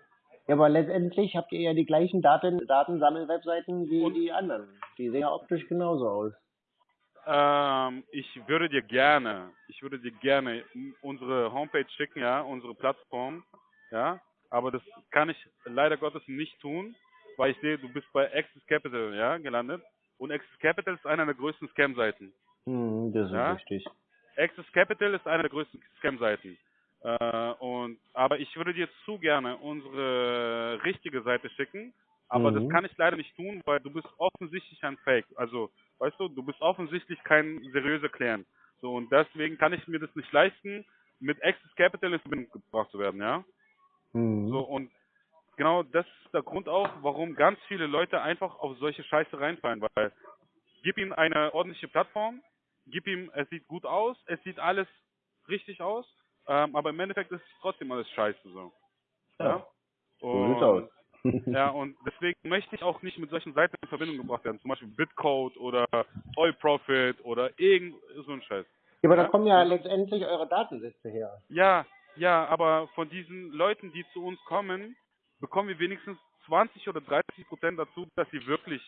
Ja, aber letztendlich habt ihr ja die gleichen Daten, Datensammelwebseiten wie Und- die anderen. Die sehen ja optisch genauso aus. ähm, ich würde dir gerne, ich würde dir gerne unsere Homepage schicken, ja, unsere Plattform, ja, aber das kann ich leider Gottes nicht tun, weil ich sehe, du bist bei Access Capital, ja, gelandet. Und Access Capital ist einer der größten Scam-Seiten. Mhm, das ist Ja? richtig. Access Capital ist eine der größten Scam-Seiten. Äh, und, aber ich würde dir zu gerne unsere richtige Seite schicken, aber Mhm. das kann ich leider nicht tun, weil du bist offensichtlich ein Fake. Also, weißt du, du bist offensichtlich kein seriöser Client. So, und deswegen kann ich mir das nicht leisten, mit Access Capital in Verbindung gebracht zu werden, ja? Mhm. So, und genau das ist der Grund auch, warum ganz viele Leute einfach auf solche Scheiße reinfallen, weil gib ihm eine ordentliche Plattform, gib ihm, es sieht gut aus, es sieht alles richtig aus, ähm, aber im Endeffekt ist es trotzdem alles scheiße so. Ja, so Und, sieht's aus. ja, und deswegen möchte ich auch nicht mit solchen Seiten in Verbindung gebracht werden, zum Beispiel Bitcode oder Oil Profit oder irgend so ein Scheiß. Ja, aber da Ja? kommen ja letztendlich eure Datensätze her. Ja, ja, aber von diesen Leuten, die zu uns kommen, bekommen wir wenigstens 20 oder 30 Prozent dazu, dass sie wirklich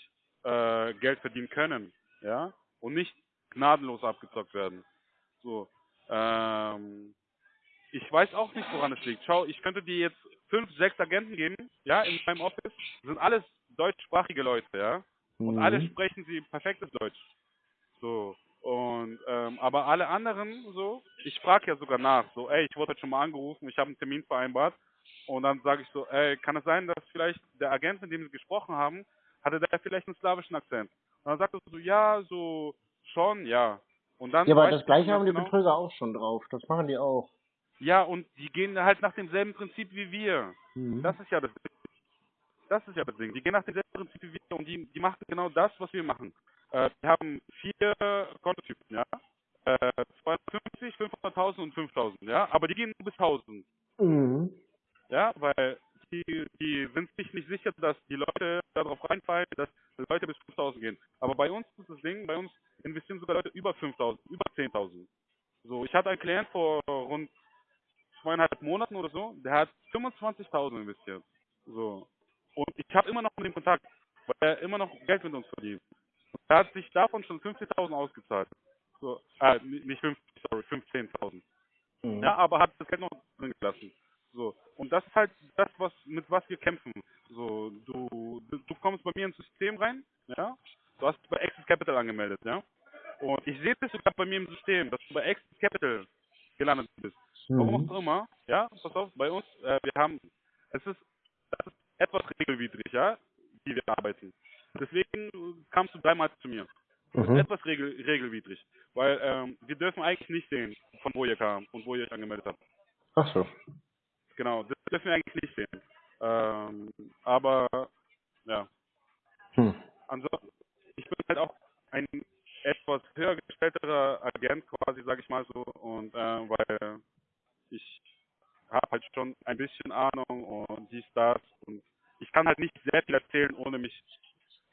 äh, Geld verdienen können, ja, und nicht gnadenlos abgezockt werden. So, ähm, ich weiß auch nicht, woran es liegt. Schau, ich könnte dir jetzt fünf, sechs Agenten geben, ja, in meinem Office, sind alles deutschsprachige Leute, ja, und Mhm. alle sprechen sie perfektes Deutsch. So. Und ähm, aber alle anderen so, ich frage ja sogar nach, so, ey, ich wurde heute schon mal angerufen, ich habe einen Termin vereinbart und dann sage ich so, ey, kann es sein, dass vielleicht der Agent, mit dem Sie gesprochen haben, hatte der vielleicht einen slawischen Akzent? Und dann sagt er so, ja, so schon, ja. Und dann Ja, aber das ich gleiche haben die genau- Betrüger auch schon drauf. Das machen die auch. Ja, und die gehen halt nach demselben Prinzip wie wir. Mhm. Das ist ja das Das ist ja das Ding. Die gehen nach demselben Prinzip wie wir und die, die machen genau das, was wir machen. Äh, wir haben vier Kontotypen, ja. Äh, 250, 500.000 und 5.000, ja. Aber die gehen nur bis 1.000, Mhm. ja, weil die, die sind sich nicht sicher, dass die Leute darauf reinfallen, dass Leute bis 5.000 gehen. Aber bei uns ist das Ding, bei uns investieren sogar Leute über 5.000, über 10.000. So, ich hatte einen Klient vor rund zweieinhalb Monaten oder so, der hat 25.000 investiert. So. Und ich habe immer noch mit dem Kontakt, weil er immer noch Geld mit uns verdient. Und er hat sich davon schon 15.000 ausgezahlt. So, äh, nicht 50, sorry, 15.000. Mhm. Ja, aber hat das Geld noch drin gelassen. So. Und das ist halt das, was, mit was wir kämpfen. So, du, du, du kommst bei mir ins System rein, ja. Du hast dich bei Access Capital angemeldet, ja. Und ich sehe das sogar bei mir im System, dass du bei Access Capital gelandet bist. Warum Mhm. auch immer, ja, pass auf, bei uns, äh, wir haben, es ist, das ist etwas regelwidrig, ja, wie wir arbeiten. Deswegen kamst du dreimal zu mir. Das ist Mhm. etwas regel, regelwidrig, weil ähm, wir dürfen eigentlich nicht sehen, von wo ihr kam und wo ihr euch angemeldet habt. Ach so. Genau, das dürfen wir eigentlich nicht sehen. Ähm, aber ja, Hm. ansonsten, ich bin halt auch ein etwas höher gestellterer Agent quasi, sage ich mal so, und äh, weil ich habe halt schon ein bisschen Ahnung und dies, das und ich kann halt nicht sehr viel erzählen, ohne mich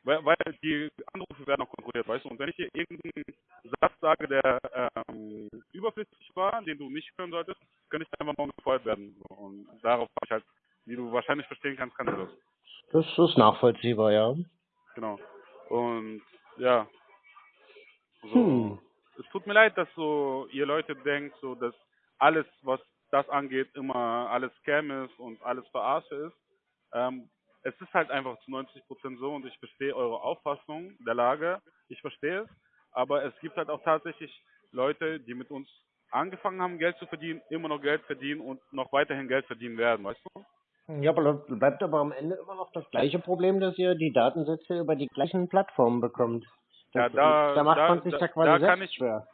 weil, weil die Anrufe werden auch kontrolliert, weißt du. Und wenn ich dir irgendeinen Satz sage, der ähm, überflüssig war, den du nicht hören solltest, könnte ich einfach mal gefeuert werden. Und darauf habe ich halt, wie du wahrscheinlich verstehen kannst, kannst du das. Das ist nachvollziehbar, ja. Genau. Und ja. So, Hm. Es tut mir leid, dass so ihr Leute denkt, so dass alles, was das angeht, immer alles Scam ist und alles Verarsche ist. Ähm, es ist halt einfach zu 90 Prozent so und ich verstehe eure Auffassung der Lage. Ich verstehe es. Aber es gibt halt auch tatsächlich Leute, die mit uns angefangen haben, Geld zu verdienen, immer noch Geld verdienen und noch weiterhin Geld verdienen werden, weißt du? Ja, aber bleibt aber am Ende immer noch das gleiche Problem, dass ihr die Datensätze über die gleichen Plattformen bekommt. Ja, Das, da- da macht da- man sich da- ja quasi da selbst ich- schwer.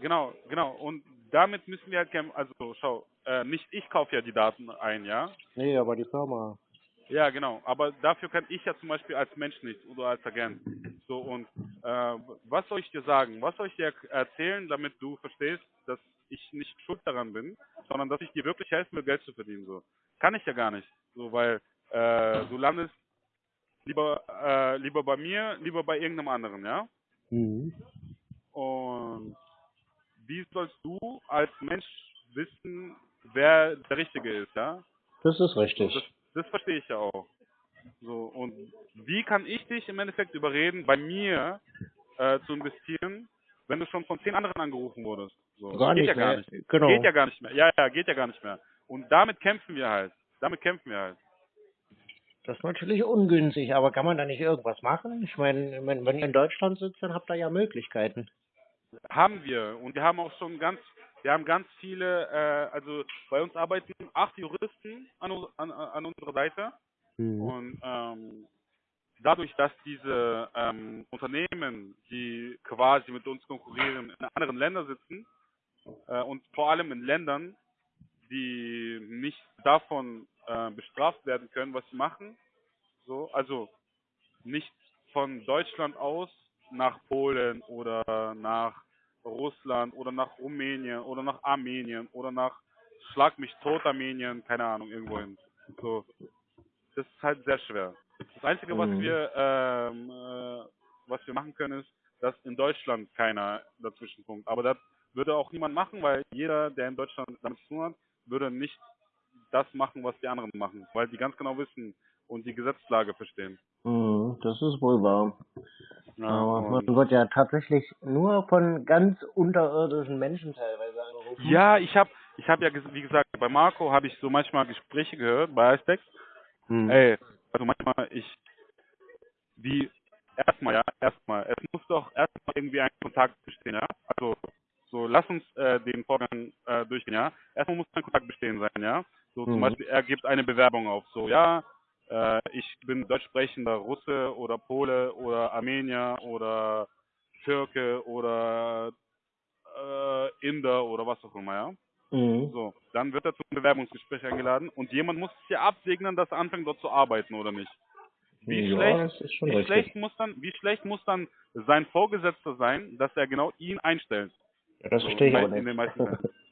Genau, genau. Und damit müssen wir halt kämpfen. Also schau, äh, nicht ich kaufe ja die Daten ein, ja. Nee, aber die Firma. Ja, genau. Aber dafür kann ich ja zum Beispiel als Mensch nichts oder als Agent. So und äh, was soll ich dir sagen? Was soll ich dir erzählen, damit du verstehst, dass ich nicht schuld daran bin, sondern dass ich dir wirklich helfen will, Geld zu verdienen? So kann ich ja gar nicht. So weil äh, du landest lieber äh, lieber bei mir, lieber bei irgendeinem anderen, ja. Mhm. Und wie sollst du als Mensch wissen, wer der Richtige ist, ja? Das ist richtig. Das, das verstehe ich ja auch. So, und wie kann ich dich im Endeffekt überreden, bei mir äh, zu investieren, wenn du schon von zehn anderen angerufen wurdest? So, Gar geht nicht ja gar mehr. nicht. Genau. Geht ja gar nicht mehr. Ja, ja, geht ja gar nicht mehr. Und damit kämpfen wir halt. Damit kämpfen wir halt. Das ist natürlich ungünstig, aber kann man da nicht irgendwas machen? Ich meine, wenn, wenn ihr in Deutschland sitzt, dann habt ihr ja Möglichkeiten. Haben wir. Und wir haben auch schon ganz, wir haben ganz viele, äh, also bei uns arbeiten acht Juristen an, an, an unserer Seite. Mhm. Und ähm, dadurch, dass diese ähm, Unternehmen, die quasi mit uns konkurrieren, in anderen Ländern sitzen äh, und vor allem in Ländern, die nicht davon äh, bestraft werden können, was sie machen, so, also nicht von Deutschland aus nach Polen oder nach Russland oder nach Rumänien oder nach Armenien oder nach Schlag mich tot Armenien, keine Ahnung, irgendwohin. So, das ist halt sehr schwer. Das Einzige, was Mhm. wir ähm, äh, was wir machen können, ist, dass in Deutschland keiner dazwischen funkt. Aber das würde auch niemand machen, weil jeder, der in Deutschland damit zu tun hat, würde nicht das machen, was die anderen machen, weil die ganz genau wissen und die Gesetzlage verstehen. Mhm, das ist wohl wahr. Ja, Aber man wird ja tatsächlich nur von ganz unterirdischen Menschen teilweise angerufen. ja ich habe, ich habe ja, wie gesagt, bei Marco habe ich so manchmal Gespräche gehört, bei Icetex. Mhm. Ey, also manchmal ich, wie, erstmal, ja, erstmal, es muss doch erstmal irgendwie ein Kontakt bestehen, ja. Also, so, lass uns äh, den Vorgang äh, durchgehen, ja. Erstmal muss ein Kontakt bestehen sein, ja. So, zum Mhm. Beispiel, er gibt eine Bewerbung auf, so, ja, äh, ich bin deutsch sprechender Russe oder Pole oder Armenier oder Türke oder äh, Inder oder was auch immer, ja. Mhm. So, dann wird er zum Bewerbungsgespräch eingeladen und jemand muss es ja absegnen, dass er anfängt dort zu arbeiten oder nicht. Wie ja, schlecht, wie schlecht muss dann, wie schlecht muss dann sein Vorgesetzter sein, dass er genau ihn einstellt? Ja, das So, verstehe ich aber nicht.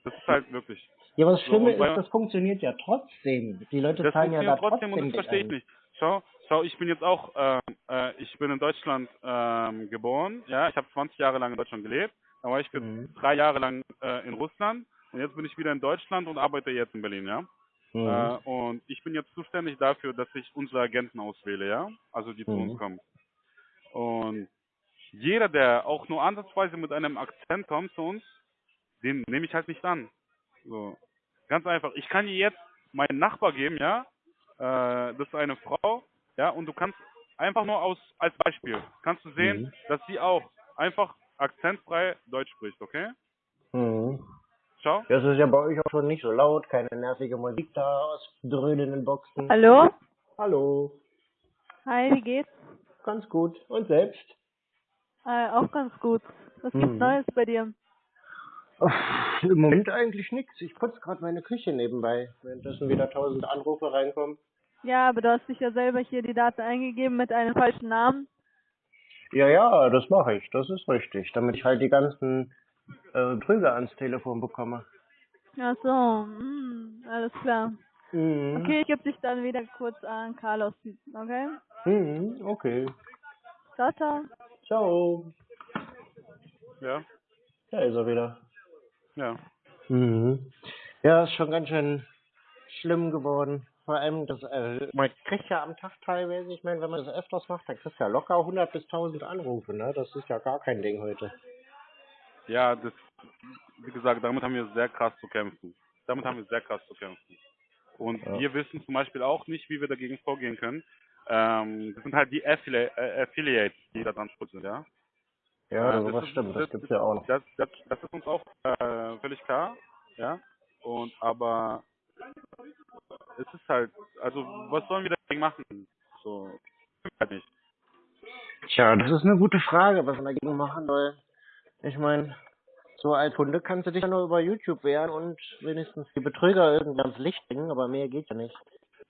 Das ist halt wirklich. Ja, was So, Schlimme bei- ist, das funktioniert ja trotzdem. Die Leute Das zahlen ja da funktioniert trotzdem und das verstehe ich nicht. Schau, schau, ich bin jetzt auch, ähm, äh, ich bin in Deutschland ähm, geboren, ja, ich habe 20 Jahre lang in Deutschland gelebt, dann war ich für Mhm. drei Jahre lang äh, in Russland und jetzt bin ich wieder in Deutschland und arbeite jetzt in Berlin, ja. Mhm. Äh, und ich bin jetzt zuständig dafür, dass ich unsere Agenten auswähle, ja, also die zu Mhm. uns kommen. Und jeder, der auch nur ansatzweise mit einem Akzent kommt zu uns, den nehme ich halt nicht an. So. Ganz einfach. Ich kann dir jetzt meinen Nachbar geben, ja, äh, das ist eine Frau, ja, und du kannst einfach nur aus, als Beispiel, kannst du sehen, Mhm. dass sie auch einfach akzentfrei Deutsch spricht, okay? Mhm. Schau. Das ist ja bei euch auch schon nicht so laut, keine nervige Musik da aus dröhnenden Boxen. Hallo? Hallo, Hi, wie geht's? ganz gut. Und selbst? Äh, auch ganz gut. Was Mhm. gibt's Neues bei dir? Im Moment eigentlich nichts. Ich putze gerade meine Küche nebenbei, währenddessen wieder tausend Anrufe reinkommen. Ja, aber du hast dich ja selber hier die Daten eingegeben mit einem falschen Namen. Ja, ja, das mache ich. Das ist richtig, damit ich halt die ganzen äh, Trüger ans Telefon bekomme. Ach so, hm, alles klar. Mhm. Okay, ich gebe dich dann wieder kurz an Carlos, okay? Mhm, okay. Ciao, ciao. Ciao. Ja, Da ist er wieder. Ja. Mhm. Ja, ist schon ganz schön schlimm geworden. Vor allem, das, äh, man kriegt ja am Tag teilweise, ich meine, wenn man das öfters macht, dann kriegst du ja locker 100 bis 1000 Anrufe, ne? Das ist ja gar kein Ding heute. Ja, das, wie gesagt, damit haben wir sehr krass zu kämpfen. Damit haben wir sehr krass zu kämpfen. Und Ja. wir wissen zum Beispiel auch nicht, wie wir dagegen vorgehen können. Ähm, das sind halt die Affili äh, Affiliates, die da dran schuld sind, ja. Ja, Äh, sowas ist- stimmt, das gibt's ja auch noch. Das, das, das ist uns auch äh, völlig klar, ja. Und aber es ist halt, also was sollen wir dagegen machen? So, halt nicht. Tja, das ist eine gute Frage, was man dagegen machen soll. Ich meine, so als Kunde kannst du dich ja nur über YouTube wehren und wenigstens die Betrüger irgendwie ans Licht bringen, aber mehr geht ja nicht.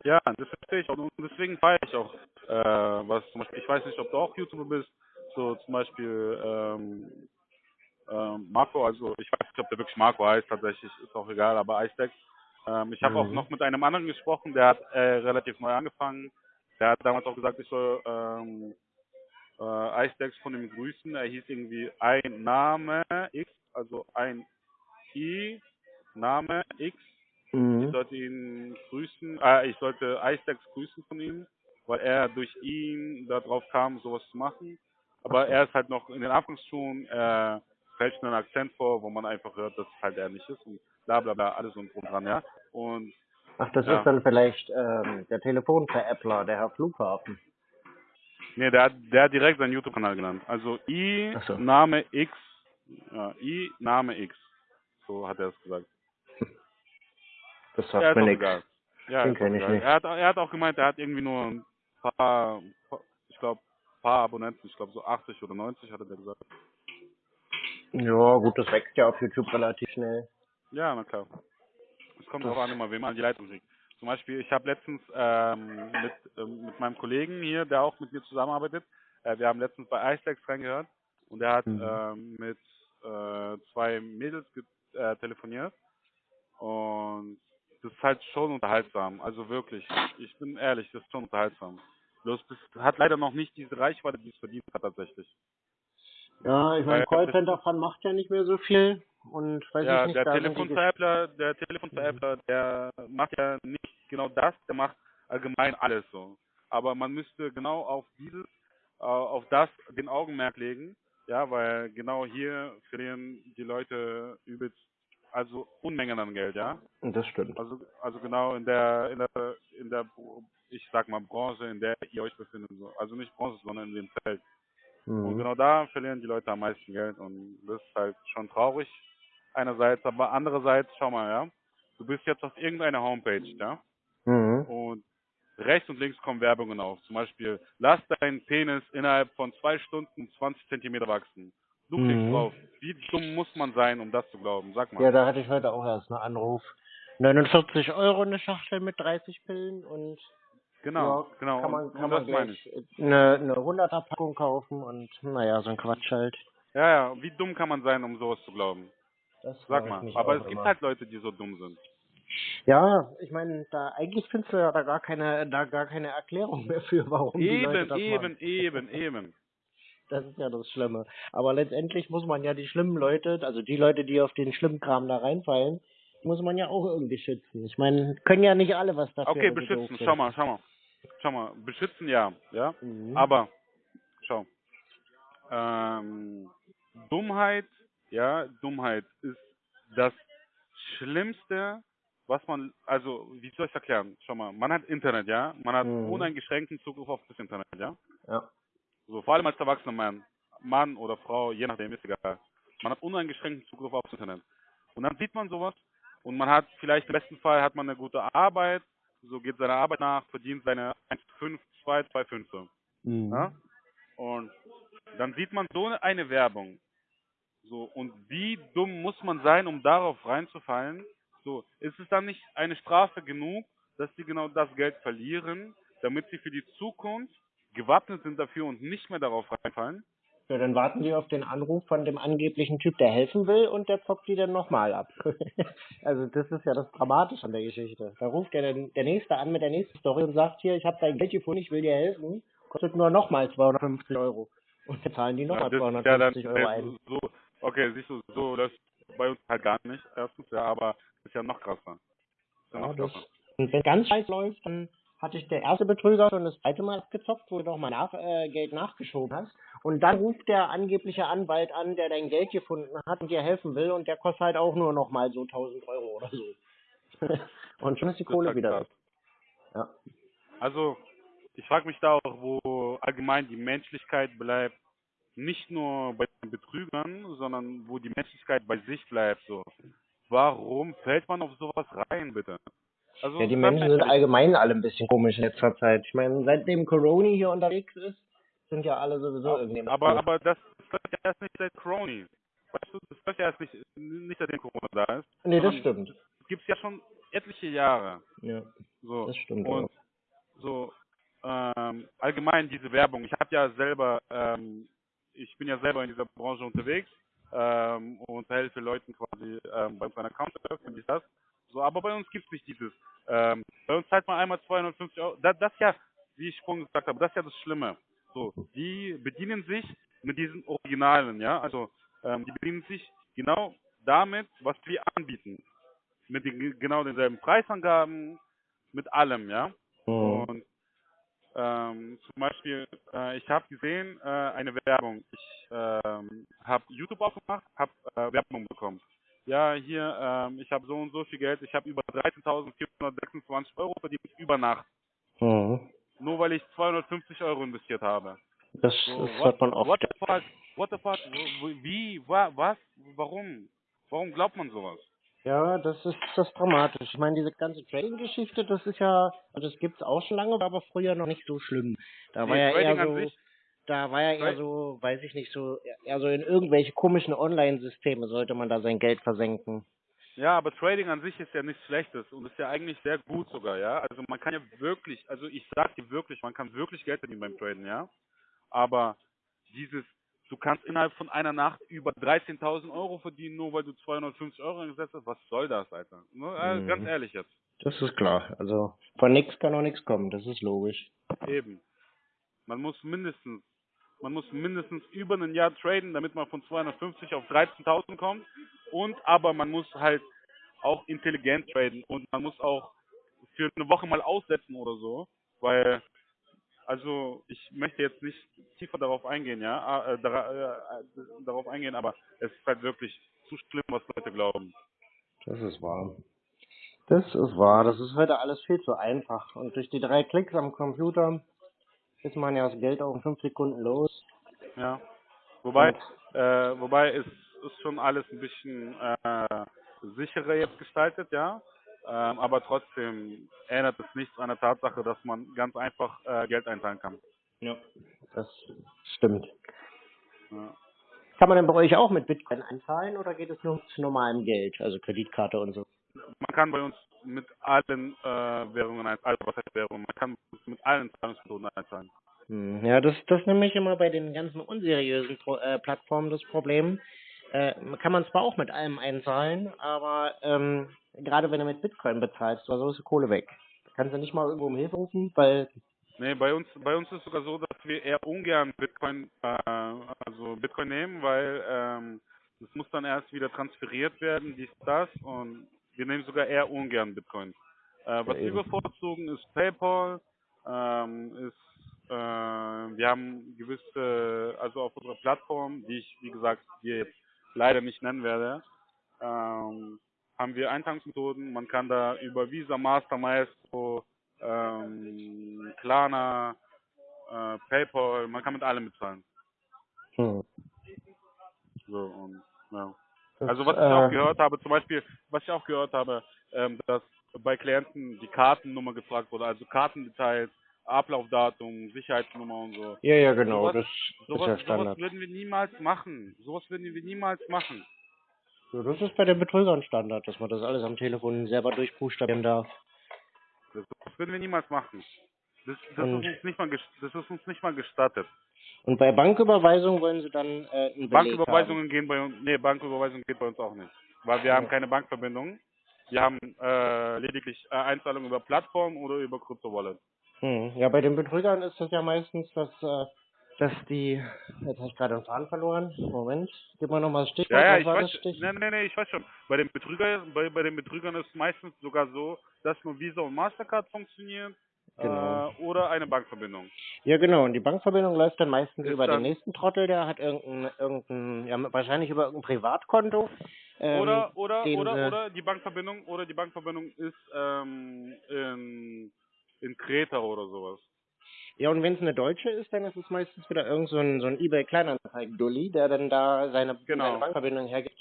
Ja, das verstehe ich auch. Und deswegen feiere ich auch, äh, was zum Beispiel, ich weiß nicht, ob du auch YouTuber bist, so zum Beispiel ähm, ähm, Marco, also ich weiß nicht, ob der wirklich Marco heißt, tatsächlich, ist auch egal, aber Icedex. Ähm, ich habe auch Mhm. noch mit einem anderen gesprochen, der hat äh, relativ neu angefangen. Der hat damals auch gesagt, ich soll ähm, äh, Icedex von ihm grüßen. Er hieß irgendwie ein Name X, also ein I, Name X ich Mhm. sollte ihn grüßen, äh, ich sollte Icedex grüßen von ihm, weil er durch ihn darauf kam, sowas zu machen. Aber er ist halt noch in den Anfangsschuhen, er fälscht einen Akzent vor, wo man einfach hört, dass es halt er nicht ist und bla bla bla, alles und drum dran, ja. Und Ach, das Ja. ist dann vielleicht ähm, der Telefonveräppler, der Herr Flughafen. nee, der hat, der hat direkt seinen YouTube-Kanal genannt. Also I, so. Name X, ja, I, Name X. So hat er es gesagt. Das sagt ist mir auch nichts. egal. Ja, Den ist auch kenn ich nicht. Er hat, er hat auch gemeint, er hat irgendwie nur ein paar, ich glaube, paar Abonnenten, ich glaube so 80 oder 90 hat er gesagt. Ja, gut, das wächst ja auf YouTube relativ schnell. Ja, na klar. Es kommt darauf an, immer, wem man an die Leitung kriegt. Zum Beispiel, ich habe letztens ähm, mit, ähm, mit meinem Kollegen hier, der auch mit mir zusammenarbeitet, äh, wir haben letztens bei Icedex reingehört und der hat Mhm. ähm, mit äh, zwei Mädels äh, telefoniert und das ist halt schon unterhaltsam. Also wirklich, ich bin ehrlich, das ist schon unterhaltsam. Bloß das hat leider noch nicht diese Reichweite, die es verdient hat tatsächlich. Ja, ich meine, Weil- Callcenter-Fan macht ja nicht mehr so viel und weiß ja, ich nicht, der Telefonveräppler, der Telefonveräppler, der macht ja nicht genau das, der macht allgemein alles so. Aber man müsste genau auf dieses, äh, auf das den Augenmerk legen, ja, weil genau hier verlieren die Leute übelst, also Unmengen an Geld, ja. Das stimmt. Also, also genau in der, in der, in der, ich sag mal Branche, in der ihr euch befindet, so. also nicht Branche, sondern in dem Feld. Und Mhm. genau da verlieren die Leute am meisten Geld und das ist halt schon traurig einerseits, aber andererseits, schau mal, ja, du bist jetzt auf irgendeiner Homepage, ja, Mhm. und rechts und links kommen Werbungen auf. Zum Beispiel, lass deinen Penis innerhalb von zwei Stunden 20 Zentimeter wachsen. Du klickst Mhm. drauf. Wie dumm muss man sein, um das zu glauben? Sag mal. Ja, da hatte ich heute auch erst einen Anruf. 49 Euro eine Schachtel mit 30 Pillen und genau, ja, genau. kann man, kann man gleich eine, eine 100er Packung kaufen und naja, so ein Quatsch halt. Ja, ja, wie dumm kann man sein, um sowas zu glauben? Das Sag mal. Aber es gibt immer. halt Leute, die so dumm sind. Ja, ich meine, da eigentlich findest du ja da gar keine, da gar keine Erklärung mehr für, warum die Leute Eben, das eben, machen. eben, eben. Das ist ja das Schlimme. Aber letztendlich muss man ja die schlimmen Leute, also die Leute, die auf den schlimmen Kram da reinfallen, muss man ja auch irgendwie schützen. Ich meine, können ja nicht alle was dafür. Okay, beschützen, schau mal, schau mal. Schau mal, beschützen ja, ja. Mhm. Aber, schau. Ähm, Dummheit, ja, Dummheit ist das Schlimmste, was man, also, wie soll ich es erklären? Schau mal, man hat Internet, ja. Man hat Mhm. uneingeschränkten Zugriff auf das Internet, ja. Ja. So, vor allem als erwachsener Mann, Mann oder Frau, je nachdem, ist egal. Man hat uneingeschränkten Zugriff aufs Internet. Und dann sieht man sowas und man hat vielleicht im besten Fall hat man eine gute Arbeit, so geht seiner Arbeit nach, verdient seine 1,5, 2, 2,5 so. Mhm. Ja? Und dann sieht man so eine Werbung. So, und wie dumm muss man sein, um darauf reinzufallen? So, ist es dann nicht eine Strafe genug, dass sie genau das Geld verlieren, damit sie für die Zukunft gewappnet sind dafür und nicht mehr darauf reinfallen? Ja, dann warten die auf den Anruf von dem angeblichen Typ, der helfen will und der zockt die dann nochmal ab. also das ist ja das Dramatische an der Geschichte. Da ruft der, dann- der Nächste an mit der nächsten Story und sagt hier, ich habe dein Geld gefunden, ich will dir helfen, kostet nur nochmal 250 Euro. Und jetzt zahlen die nochmal das- 250 ja, Euro dann, ein. So, okay, siehst du, so läuft bei uns halt gar nicht, erstens, ja, aber ist ja noch krasser. Ist ja Ja, noch das, krasser. und wenn ganz scheiß läuft, dann hatte ich der erste Betrüger schon das zweite Mal abgezockt, wo du noch mal nach, äh, Geld nachgeschoben hast. Und dann ruft der angebliche Anwalt an, der dein Geld gefunden hat und dir helfen will und der kostet halt auch nur noch mal so 1000 Euro oder so. und schon ist die Kohle wieder weg. Ja. Also, ich frage mich da auch, wo allgemein die Menschlichkeit bleibt, nicht nur bei den Betrügern, sondern wo die Menschlichkeit bei sich bleibt. So, warum fällt man auf sowas rein, bitte? Also, Ja, die Menschen sind allgemein alle ein bisschen komisch in letzter Zeit. Ich meine, seitdem Corona hier unterwegs ist, sind ja alle sowieso irgendwie. im aber, aber das läuft ja erst nicht seit Crony. Weißt du, das läuft ja erst nicht, nicht seitdem Corona da ist. nee, das stimmt. Das gibt's ja schon etliche Jahre. Ja, So. das stimmt. Und auch. so ähm, allgemein diese Werbung. Ich habe ja selber, ähm, ich bin ja selber in dieser Branche unterwegs ähm, und helfe Leuten quasi ähm, bei seiner Account finde ich das. So, aber bei uns gibt es nicht dieses. Ähm, bei uns zahlt man einmal 250 Euro. Das, das ja, wie ich vorhin gesagt habe, das ist ja das Schlimme. So, die bedienen sich mit diesen Originalen, ja. Also ähm, die bedienen sich genau damit, was wir anbieten. Mit den genau denselben Preisangaben, mit allem, ja. Mhm. Und ähm, zum Beispiel, äh, ich habe gesehen, äh, eine Werbung. Ich ähm, habe YouTube aufgemacht, habe äh, Werbung bekommen. Ja, hier, ähm, ich habe so und so viel Geld, ich habe über 13.426 Euro verdient über Nacht. Mhm. Nur weil ich 250 Euro investiert habe. Das, So, das hört man oft. what the fuck? What the fuck? Wie? Wa, was? Warum? Warum glaubt man sowas? Ja, das ist das ist dramatisch. Ich meine, diese ganze Trading-Geschichte, das ist ja, also das gibt's auch schon lange, war aber früher noch nicht so schlimm. Da war Nee, ja Trading eher an so, sich- da war ja eher so, weiß ich nicht, so, eher so in irgendwelche komischen Online-Systeme sollte man da sein Geld versenken. Ja, aber Trading an sich ist ja nichts Schlechtes und ist ja eigentlich sehr gut sogar, ja. Also man kann ja wirklich, also ich sag dir wirklich, man kann wirklich Geld verdienen beim Traden, ja. Aber dieses, du kannst innerhalb von einer Nacht über 13.000 Euro verdienen, nur weil du 250 Euro eingesetzt hast, was soll das, Alter? Ne? Äh, Mhm. Ganz ehrlich jetzt, Das ist klar. Also von nichts kann auch nichts kommen, das ist logisch. eben. Man muss mindestens, man muss mindestens über ein Jahr traden, damit man von 250 auf 13.000 kommt. Und aber man muss halt auch intelligent traden und man muss auch für eine Woche mal aussetzen oder so, weil also ich möchte jetzt nicht tiefer darauf eingehen, ja, ah, äh, äh, äh, darauf eingehen, aber es ist halt wirklich zu schlimm, was Leute glauben. Das ist wahr. Das ist wahr. Das ist heute alles viel zu einfach. Und durch die drei Klicks am Computer ist man ja das Geld auch in fünf Sekunden los. Ja. Wobei, Und- äh, wobei es ist schon alles ein bisschen äh, sicherer jetzt gestaltet, ja. Ähm, aber trotzdem ändert es nichts an der Tatsache, dass man ganz einfach äh, Geld einteilen kann. Ja. Das stimmt. Ja. Kann man denn bei euch auch mit Bitcoin einzahlen oder geht es nur zu normalem Geld, also Kreditkarte und so? Man kann bei uns mit allen äh, Währungen, also was heißt Währungen, man kann mit allen Zahlungsmethoden einzahlen. Hm, Ja, das, das ist nämlich immer bei den ganzen unseriösen Pro äh, Plattformen das Problem. Äh, kann man zwar auch mit allem einzahlen, aber ähm, gerade wenn du mit Bitcoin bezahlst, so ist die Kohle weg. Kannst du nicht mal irgendwo um Hilfe rufen, weil Nee, bei uns, bei uns ist es sogar so, dass wir eher ungern Bitcoin, äh, also Bitcoin nehmen, weil ähm, das muss dann erst wieder transferiert werden, dies, das und wir nehmen sogar eher ungern Bitcoin. Äh, was Ja, wir bevorzugen ist PayPal, ähm, ist, äh, wir haben gewisse, also auf unserer Plattform, die ich, wie gesagt, hier jetzt leider nicht nennen werde, ähm, haben wir Einzahlungsmethoden. Man kann da über Visa, Master, Maestro, ähm, Klarna, äh, PayPal, man kann mit allem bezahlen. hm, So, und, ja. Das, Also was ich äh, auch gehört habe, zum Beispiel, was ich auch gehört habe, ähm, dass bei Klienten die Kartennummer gefragt wurde, also Kartendetails, Ablaufdatum, Sicherheitsnummer und so. Ja, ja, genau, Sowas- das ist Sowas, ja sowas Standard. würden wir niemals machen. Sowas würden wir niemals machen. So, das ist bei den Betrügern Standard, dass man das alles am Telefon selber durchbuchstabieren darf. Das, würden wir niemals machen. Das, das, ist uns nicht mal, das ist uns nicht mal gestattet. Und bei Banküberweisung wollen sie dann äh, einen Beleg Banküberweisungen gehen bei uns, nee, Banküberweisung geht bei uns auch nicht. Weil wir haben Ja. keine Bankverbindung. Wir haben äh, lediglich äh, Einzahlungen über Plattform oder über Crypto Wallet. Hm. Ja, bei den Betrügern ist das ja meistens, dass, äh, dass die, jetzt habe ich gerade den Faden verloren. Moment, gib mal nochmal das Stichwort. Ja, ja, ich weiß, Stichwort? nee, nee, nee, ich weiß schon. Bei den Betrügern, bei, bei den Betrügern ist meistens sogar so, dass nur Visa und Mastercard funktionieren Genau. äh, oder eine Bankverbindung. Ja, genau. Und die Bankverbindung läuft dann meistens Ist über dann- den nächsten Trottel, der hat irgendein, irgendein, ja, wahrscheinlich über irgendein Privatkonto. Ähm, oder oder den oder sie- oder die Bankverbindung oder die Bankverbindung ist ähm, in in Kreta oder sowas. Ja, und wenn es eine deutsche ist, dann ist es meistens wieder irgend so ein, so ein eBay-Kleinanzeigen-Dulli, der dann da seine, Genau. seine Bankverbindung hergibt.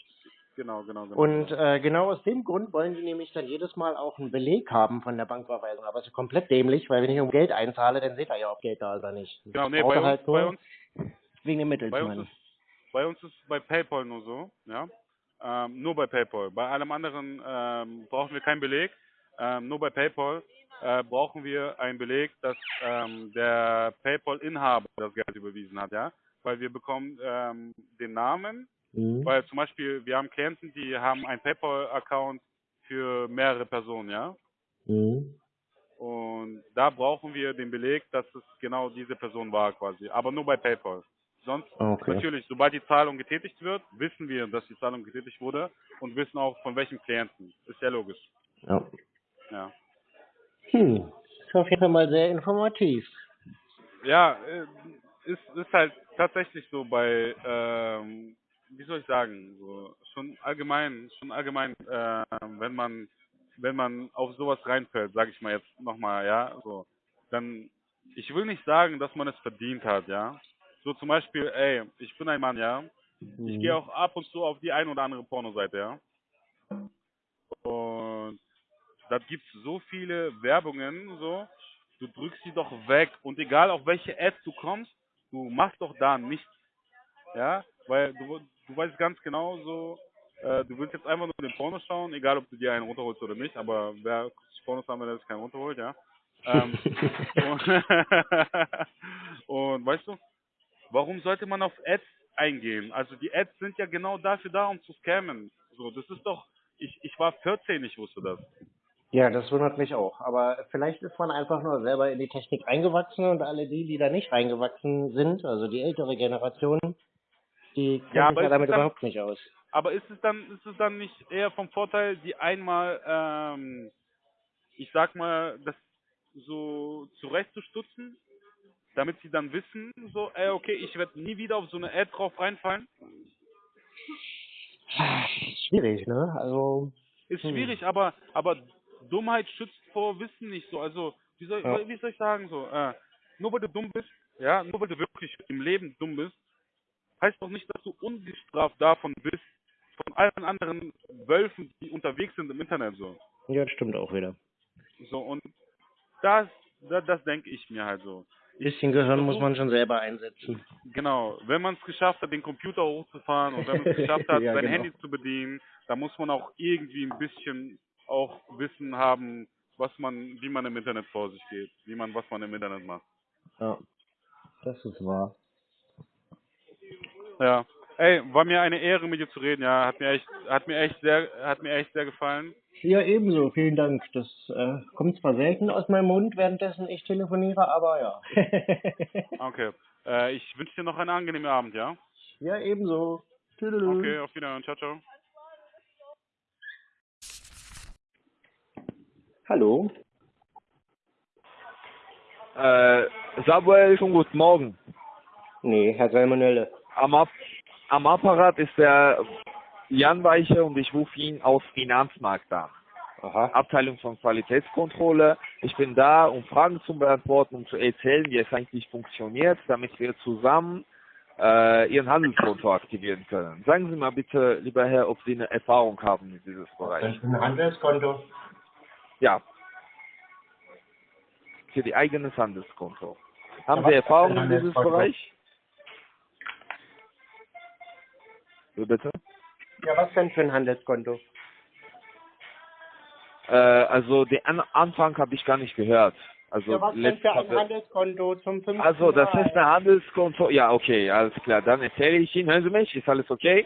Genau, genau, genau. Und äh, genau aus dem Grund wollen die nämlich dann jedes Mal auch einen Beleg haben von der Banküberweisung. Aber es ist komplett dämlich, weil wenn ich um Geld einzahle, dann seht ihr ja, ob Geld da ist oder nicht. genau, nee, bei uns, halt bei uns wegen dem Bei uns Mittelsmann. ist bei uns ist bei PayPal nur so, ja. Ähm, nur bei PayPal. Bei allem anderen ähm, brauchen wir keinen Beleg. Ähm, nur bei PayPal äh, brauchen wir einen Beleg, dass ähm, der PayPal-Inhaber das Geld überwiesen hat, ja. Weil wir bekommen ähm, den Namen, Mhm. weil zum Beispiel wir haben Klienten, die haben einen PayPal-Account für mehrere Personen, ja. Mhm. Und da brauchen wir den Beleg, dass es genau diese Person war quasi. Aber nur bei PayPal. Sonst Okay. Natürlich, sobald die Zahlung getätigt wird, wissen wir, dass die Zahlung getätigt wurde und wissen auch von welchem Klienten. Ist ja logisch. Ja. Ja, Hm. Ist auf jeden Fall mal sehr informativ. ja äh, ist, ist halt tatsächlich so bei, ähm, wie soll ich sagen, so schon allgemein, schon allgemein, äh, wenn man, wenn man auf sowas reinfällt, sage ich mal jetzt nochmal, ja, so, dann, ich will nicht sagen, dass man es verdient hat, ja. So zum Beispiel, ey, ich bin ein Mann, ja, Mhm. Ich gehe auch ab und zu auf die ein oder andere Pornoseite, ja. Und da gibt's so viele Werbungen, so. Du drückst sie doch weg und egal auf welche Ads du kommst, du machst doch da nichts, ja, weil du, du weißt ganz genau so, äh, du willst jetzt einfach nur den Porno schauen, egal ob du dir einen runterholst oder nicht, aber wer sich Pornos an, wenn er sich keinen runterholt, ja. Ähm, und, und weißt du, warum sollte man auf Ads eingehen? Also die Ads sind ja genau dafür da, um zu scammen. So, das ist doch, ich, ich war 14, ich wusste das. Ja, das wundert mich auch. Aber vielleicht ist man einfach nur selber in die Technik reingewachsen und alle die, die da nicht reingewachsen sind, also die ältere Generation, die kennen Ja, sich ja damit dann- überhaupt nicht aus. Aber ist es dann, ist es dann nicht eher vom Vorteil, die einmal, ähm, ich sag mal, das so zurechtzustutzen, damit sie dann wissen, so, ey, okay, ich werde nie wieder auf so eine Ad drauf reinfallen? Schwierig, ne? Also, Ist Hm. schwierig, aber aber Dummheit schützt vor Wissen nicht so. Also wie soll, Ja. wie soll ich sagen so? Äh, nur weil du dumm bist, ja, nur weil du wirklich im Leben dumm bist, heißt doch nicht, dass du ungestraft davon bist von allen anderen Wölfen, die unterwegs sind im Internet so. ja, das stimmt auch wieder. So und das das, das denke ich mir halt so. bisschen Gehirn muss man schon selber einsetzen. Genau, wenn man es geschafft hat, den Computer hochzufahren und wenn man es geschafft hat, Ja, sein genau. Handy zu bedienen, dann muss man auch irgendwie ein bisschen auch Wissen haben, was man, wie man im Internet vor sich geht, wie man, was man im Internet macht. Ja, das ist wahr. Ja. Ey, war mir eine Ehre mit dir zu reden, ja, hat mir echt, hat mir echt sehr, hat mir echt sehr gefallen. Ja, ebenso. Vielen Dank. Das äh, kommt zwar selten aus meinem Mund, währenddessen ich telefoniere, aber ja. Okay. Äh, ich wünsche dir noch einen angenehmen Abend, ja? ja, ebenso. Tüdelü. Okay, auf Wiedersehen, ciao, ciao. Hallo. Äh, Samuel, schon guten Morgen. Nee, Herr Salmonelle. Am, am Apparat ist der Jan Weiche und ich rufe ihn aus Finanzmarkt an. Aha. Abteilung von Qualitätskontrolle. Ich bin da, um Fragen zu beantworten, um zu erzählen, wie es eigentlich funktioniert, damit wir zusammen äh, Ihren Handelskonto aktivieren können. Sagen Sie mal bitte, lieber Herr, ob Sie eine Erfahrung haben in dieses Bereich. ein Handelskonto. Ja. Für die eigenes Handelskonto. Haben Sie Erfahrung in Handelskonto? Bereich? Wie bitte? Ja, was denn für ein Handelskonto? Äh, also den An Anfang habe ich gar nicht gehört. Also Ja, was denn für ein Handelskonto zum 5. also das ist ein Handelskonto. Ja, okay, alles klar. Dann erzähle ich Ihnen. Hören Sie mich? Ist alles okay?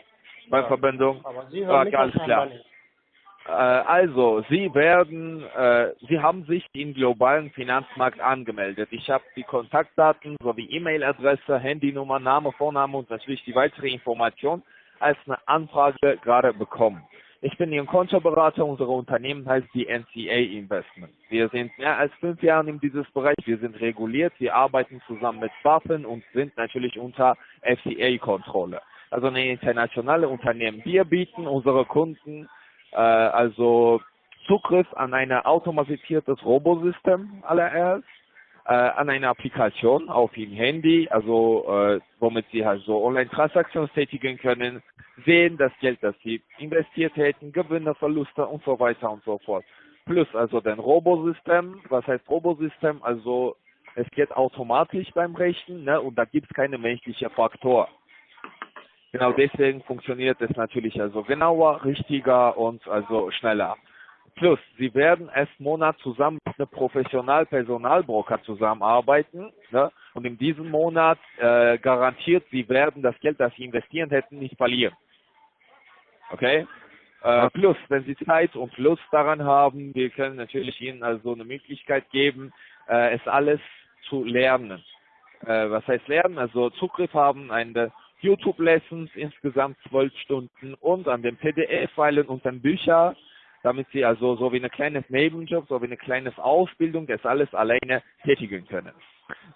Bei Ja. Verbindung. Aber Sie hören Ah, mich alles klar. Äh, also, Sie werden, äh, Sie haben sich im globalen Finanzmarkt angemeldet. Ich habe die Kontaktdaten sowie E-Mail-Adresse, Handynummer, Name, Vorname und natürlich die weitere Information als eine Anfrage gerade bekommen. Ich bin Ihr Kontoberater. Unser Unternehmen heißt die NCA Investment. Wir sind mehr als fünf Jahre in dieses Bereich. Wir sind reguliert. Wir arbeiten zusammen mit Waffen und sind natürlich unter FCA-Kontrolle. Also eine internationale Unternehmen. Wir bieten unsere Kunden äh, also Zugriff an ein automatisiertes Robosystem allererst, äh, an eine Applikation auf Ihrem Handy, also äh, womit Sie halt so Online-Transaktionen tätigen können, sehen das Geld, das Sie investiert hätten, Gewinne, Verluste und so weiter und so fort. Plus also den Robosystem, was heißt Robosystem? Also es geht automatisch beim Rechnen ne, und da gibt es keine menschliche Faktor. Genau deswegen funktioniert es natürlich also genauer, richtiger und also schneller. Plus, Sie werden erst Monat zusammen mit einem Professional-Personalbroker zusammenarbeiten. Ne? Und in diesem Monat äh, garantiert, Sie werden das Geld, das Sie investieren hätten, nicht verlieren. Okay? Äh, plus, wenn Sie Zeit und Lust daran haben, wir können natürlich Ihnen also eine Möglichkeit geben, äh, es alles zu lernen. Äh, was heißt lernen? Also Zugriff haben, eine YouTube-Lessons, insgesamt zwölf Stunden und an den PDF-Filen und den Bücher, damit Sie also so wie ein kleines Nebenjob, so wie eine kleine Ausbildung das alles alleine tätigen können.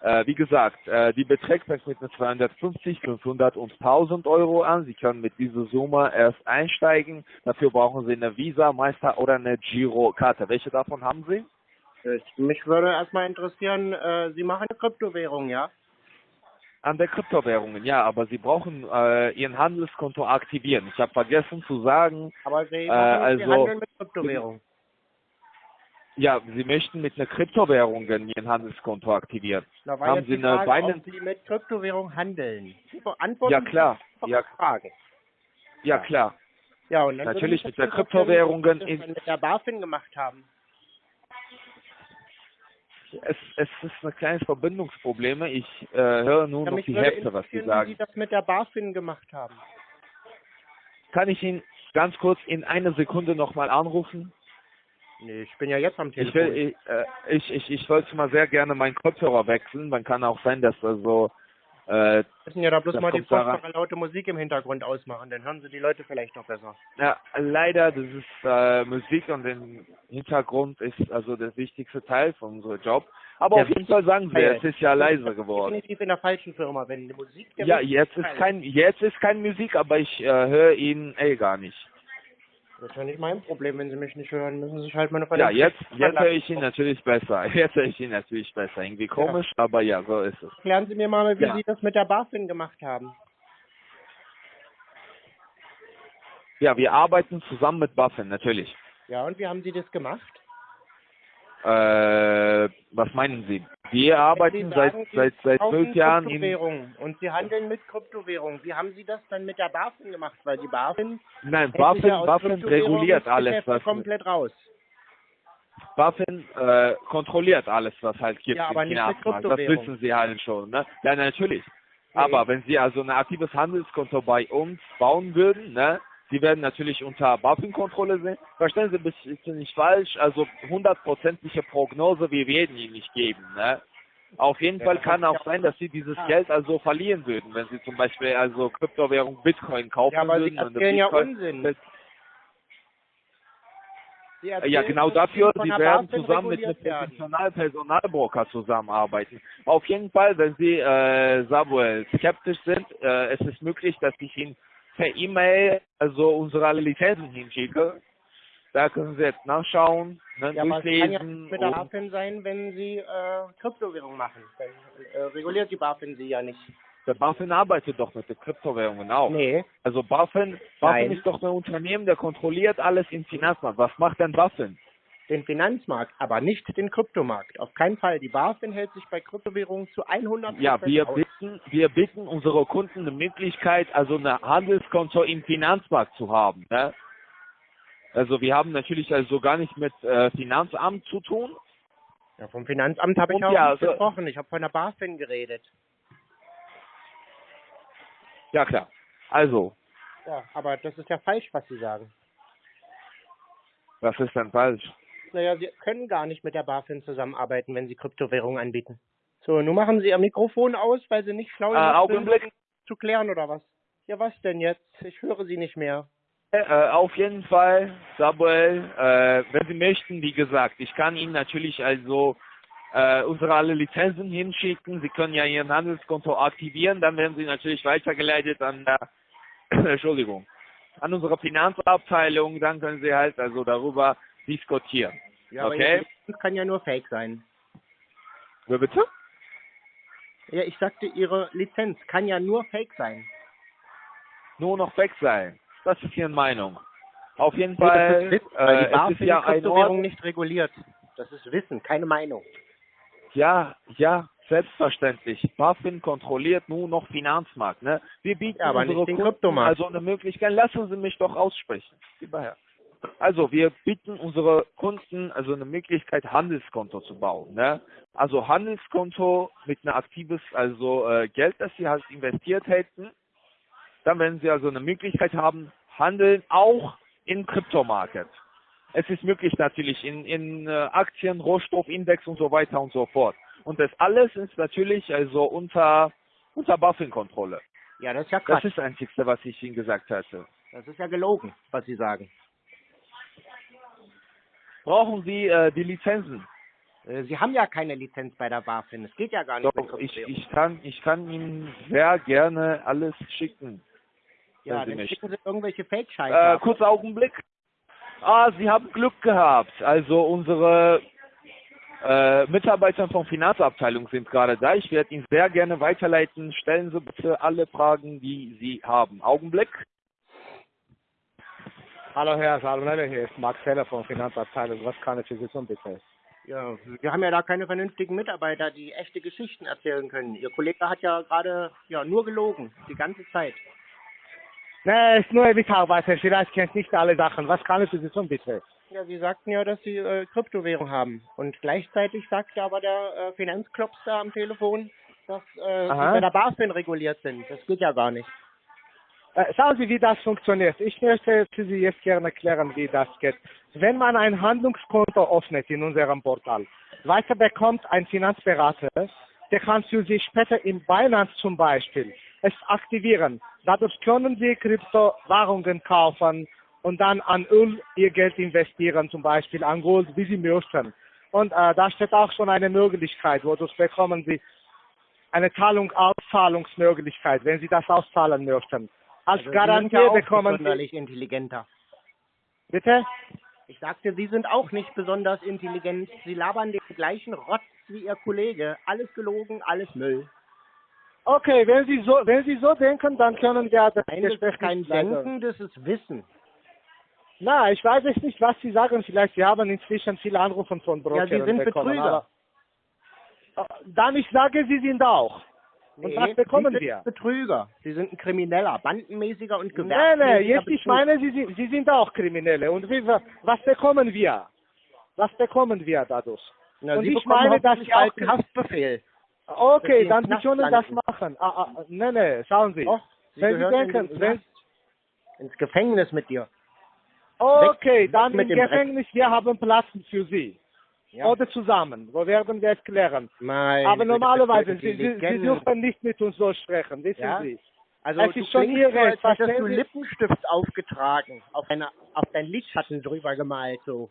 Äh, wie gesagt, äh, die Beträge fängt mit 250, 500 und 1000 Euro an. Sie können mit dieser Summe erst einsteigen. Dafür brauchen Sie eine Visa, Meister oder eine Girokarte. Welche davon haben Sie? Ich, mich würde erstmal interessieren, äh, Sie machen Kryptowährung, ja? An der Kryptowährungen, ja, aber Sie brauchen äh, Ihren Handelskonto aktivieren. Ich habe vergessen zu sagen, Aber Sie, Äh, machen, Sie also- handeln mit Kryptowährung. ja, Sie möchten mit einer Kryptowährung Ihren Handelskonto aktivieren. War Haben Sie eine Frage, Binance- ob Sie mit Kryptowährung handeln. Antworten Ja, klar. Sie Ja, Frage. ja klar. Ja, und Natürlich mit der interessieren, Kryptowährungen Sie das mit der BaFin gemacht haben. Es, es ist ein kleines Verbindungsproblem. Ich äh, höre nur Ja, noch die Hälfte, was Sie interessieren, wie sagen. Sie das mit der BaFin gemacht haben. Kann ich ihn ganz kurz in einer Sekunde nochmal anrufen? Nee, ich bin ja jetzt am Ich, Telefon. will, ich, äh, ich, ich, ich wollte mal sehr gerne meinen Kopfhörer wechseln. Man kann auch sein, dass also äh, Wir müssen ja da bloß mal die furchtbare laute Musik im Hintergrund ausmachen, dann hören Sie die Leute vielleicht noch besser. ja, leider, das ist äh, Musik und im Hintergrund ist also der wichtigste Teil von unserem Job. Aber Ja, auf jeden Fall sagen wir, es ist ja leiser geworden. Definitiv in der falschen Firma, wenn die Musik der Ja, jetzt ist kein, jetzt ist kein Musik, aber ich äh, höre ihn eh gar nicht. Das ist ja nicht mein Problem, wenn Sie mich nicht hören, müssen Sie sich halt mal eine Ja, jetzt, jetzt höre ich ihn natürlich besser. Jetzt höre ich ihn natürlich besser. Irgendwie komisch, aber ja, so ist es. Erklären Sie mir mal, wie Ja. Sie das mit der BaFin gemacht haben. Ja, wir arbeiten zusammen mit Buffen, natürlich. Ja, und wie haben Sie das gemacht? Äh, was meinen Sie? Wir arbeiten Sie seit, sagen, seit, seit kaufen zwölf Jahren in, Kryptowährungen und Sie handeln mit Kryptowährungen. Wie haben Sie das dann mit der BaFin gemacht? Weil die BaFin nein, Buffen, ja Buffen reguliert alles, was, komplett raus. Buffen, äh, kontrolliert alles, was halt gibt Ja, aber mit Finanzmarkt. Das wissen Sie halt schon, ne? Ja, natürlich. Nee. Aber wenn Sie also ein aktives Handelskonto bei uns bauen würden, ne? Sie werden natürlich unter BaFin-Kontrolle sein. Verstehen Sie mich bitte nicht falsch. Also hundertprozentige Prognose, wir werden Ihnen nicht geben, ne? Auf jeden Ja, Fall kann ist auch sein, dass Sie dieses. Geld also verlieren würden, wenn Sie zum Beispiel also Kryptowährung Bitcoin kaufen Ja, aber Sie würden. und erzählen ja Unsinn. Sie Ja, genau dafür, Sie werden zusammen mit einem professionellen Personalbroker zusammenarbeiten. Auf jeden Fall, wenn Sie, äh, Samuel, skeptisch sind, äh, es ist möglich, dass ich Ihnen per E-Mail also unsere Lizenzen hinschicke. Da können Sie jetzt nachschauen, ne, Ja, aber es kann ja durchlesen. mit der BaFin sein, wenn Sie äh, Kryptowährung machen. Dann äh, reguliert die BaFin Sie ja nicht. der BaFin arbeitet doch mit den Kryptowährungen auch. Nee. Also BaFin, Nein. BaFin ist doch ein Unternehmen, der kontrolliert alles im Finanzmarkt. Was macht denn BaFin? Den Finanzmarkt, aber nicht den Kryptomarkt. Auf keinen Fall. Die BaFin hält sich bei Kryptowährungen zu 100 Ja, wir aus. bitten, wir bitten unsere Kunden eine Möglichkeit, also ein Handelskonto im Finanzmarkt zu haben. Ne? Also wir haben natürlich also gar nicht mit äh, Finanzamt zu tun. Ja, vom Finanzamt habe ich auch ja, nicht also- gesprochen. Ich habe von der BaFin geredet. Ja klar. Also, Ja, aber das ist ja falsch, was Sie sagen. Was ist denn falsch? Naja, Sie können gar nicht mit der BaFin zusammenarbeiten, wenn Sie Kryptowährungen anbieten. So, nun machen Sie Ihr Mikrofon aus, weil Sie nicht schlau Äh, Augenblick. sind, zu klären oder was? Ja, was denn jetzt? Ich höre Sie nicht mehr. Äh, auf jeden Fall, Samuel, äh, wenn Sie möchten, wie gesagt, ich kann Ihnen natürlich also äh, unsere alle Lizenzen hinschicken. Sie können ja Ihren Handelskonto aktivieren, dann werden Sie natürlich weitergeleitet an der, Entschuldigung, an unsere Finanzabteilung, dann können Sie halt also darüber diskutieren. Ja, Okay. Lizenz kann ja nur Fake sein. Wer bitte? Ja, ich sagte, Ihre Lizenz kann ja nur Fake sein. Nur noch weg sein. Das ist Ihre Meinung. Auf jeden Nee, das Fall, ist Wissen, die äh, es BaFin ist ja ein Kryptowährung nicht reguliert. Das ist Wissen, keine Meinung. Ja, ja, selbstverständlich. BaFin kontrolliert nur noch Finanzmarkt. Ne? Wir bieten Ja, aber nicht unsere den Kunden Kryptomarkt. also eine Möglichkeit. Lassen Sie mich doch aussprechen. Lieber Herr. Also wir bieten unsere Kunden also eine Möglichkeit, Handelskonto zu bauen. Ne? Also Handelskonto mit einem aktives also äh, Geld, das Sie halt investiert hätten. Dann werden Sie also eine Möglichkeit haben, handeln auch im Kryptomarkt. Es ist möglich natürlich in, in äh, Aktien, Rohstoffindex und so weiter und so fort. Und das alles ist natürlich also unter, unter BaFin-Kontrolle. Ja, das ist ja Das Quatsch. ist das Einzige, was ich Ihnen gesagt hatte. Das ist ja gelogen, was Sie sagen. Brauchen Sie äh, die Lizenzen? Äh, Sie haben ja keine Lizenz bei der BaFin. Es geht ja gar nicht Doch, ich, ich, kann, ich kann Ihnen sehr gerne alles schicken. Ja, dann schicken Sie irgendwelche Fake-Scheiße. Äh, kurzer Augenblick. Ah, Sie haben Glück gehabt. Also unsere äh, Mitarbeiter von Finanzabteilung sind gerade da. Ich werde Ihnen sehr gerne weiterleiten. Stellen Sie bitte alle Fragen, die Sie haben. Augenblick. Hallo Herr Salmonelle, hier ist Max Heller von Finanzabteilung. Was kann ich für Sie tun, bitte? Ja, wir haben ja da keine vernünftigen Mitarbeiter, die echte Geschichten erzählen können. Ihr Kollege hat ja gerade ja nur gelogen, die ganze Zeit. Ne, ist nur ein Mitarbeiter, vielleicht kennt nicht alle Sachen. Was kann ich für Sie tun, bitte? Ja, Sie sagten ja, dass Sie äh, Kryptowährung haben. Und gleichzeitig sagte aber der äh, Finanzklops da am Telefon, dass äh, Sie bei der BaFin reguliert sind. Das geht ja gar nicht. Äh, schauen Sie, wie das funktioniert. Ich möchte für Sie jetzt gerne erklären, wie das geht. Wenn man ein Handlungskonto öffnet in unserem Portal, weiter bekommt ein Finanzberater, der kann für Sie später in Binance zum Beispiel es aktivieren. Dadurch können Sie Kryptowährungen kaufen und dann an Öl Ihr Geld investieren, zum Beispiel an Gold, wie Sie möchten. Und äh, da steht auch schon eine Möglichkeit, wodurch bekommen Sie eine Zahlung, Auszahlungsmöglichkeit, wenn Sie das auszahlen möchten. Als Also Sie Garantie sind ja bekommen sonderlich intelligenter. bitte? Ich sagte, Sie sind auch nicht besonders intelligent. Sie labern den gleichen Rotz wie Ihr Kollege. Alles gelogen, alles Müll. Okay, wenn Sie so, wenn Sie so denken, dann können wir das Nein, das ist kein Denken, das ist Wissen. Na, ich weiß es nicht, was Sie sagen. Vielleicht Sie haben inzwischen viele Anrufe von Brokern Ja, Sie sind bekommen. Betrüger. Äh, dann ich sage, Sie sind auch. Und was bekommen Sie sind wir? Betrüger. Sie sind ein Krimineller, bandenmäßiger und Nee, gewerbsmäßiger nee, jetzt ich Betrug. meine, Sie sind, Sie sind auch Kriminelle. Und wie, was bekommen wir? Was bekommen wir dadurch? Na, und Sie ich meine, dass Sie auch- Haftbefehl. Okay, dann Sie können das machen. Ah, ah, nee, nee, schauen Sie. Doch, Sie wenn Sie in denken, den wenn, ins Gefängnis mit dir. okay, weg dann mit im dem Dreck. Gefängnis, wir haben Platz für Sie. Ja. Oder zusammen. Wo werden wir es klären? Mein Aber normalerweise, Sie, Sie, Sie dürfen nicht mit uns so sprechen, wissen Ja? Sie. Also Es du ist schon Ihr so, als Recht, hättest du? Lippenstift aufgetragen, auf, eine, auf dein Lidschatten drüber gemalt so.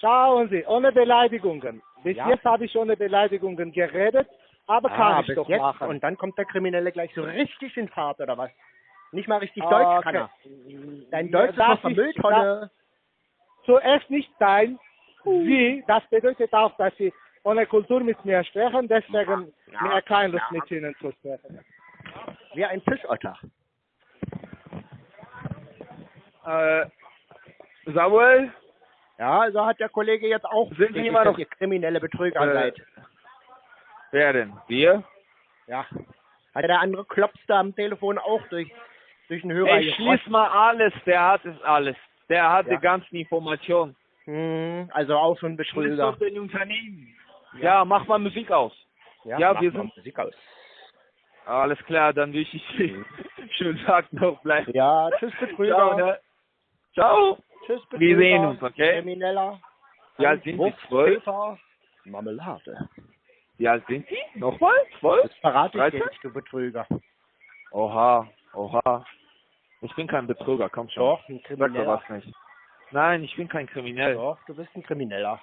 Schauen Sie, ohne Beleidigungen. Bis Ja. jetzt habe ich ohne Beleidigungen geredet, aber kann Ah, ich bis doch jetzt. machen. Und dann kommt der Kriminelle gleich so richtig in Fahrt oder was? Nicht mal richtig Ah, Deutsch kann okay. er. Dein Deutsch ist Das noch Mülltonne. Zuerst nicht dein, Sie, das bedeutet auch, dass Sie ohne Kultur mit mir sprechen, deswegen Ja, mir keine Lust ja. mit Ihnen zu sprechen. Wie ein Fischotter. Äh, Samuel, Ja, also hat der Kollege jetzt auch Sind Sie immer noch- kriminelle Betrüger Äh, seid. wer denn? Wir? Ja. Hat der andere Klops da am Telefon auch durch, durch den Hörer Ich schließ mal alles, der hat es alles. Der hat Ja. die ganzen Informationen. Hm, also auch so ein Betrüger. doch den Unternehmen. Ja. mach mal Musik aus. ja, mach wir mal sind- Musik aus. Alles klar, dann wünsche ich dir schönen Tag noch. Bleib. Ja, tschüss Betrüger. Ciao, ne? Ciao. Tschüss. Tschüss, Wir Betrüger, sehen uns, okay? Krimineller. Wie alt sind Sie? Wucht, Zwölf? Marmelade. Wie alt sind Sie? Nochmal? Zwölf? Das verrate ich dir 13? nicht, du Betrüger. Oha, oha. Ich bin kein Betrüger, komm schon. Doch, ein Sag doch Krimineller. was nicht. Nein, ich bin kein Kriminell. Doch, du bist ein Krimineller.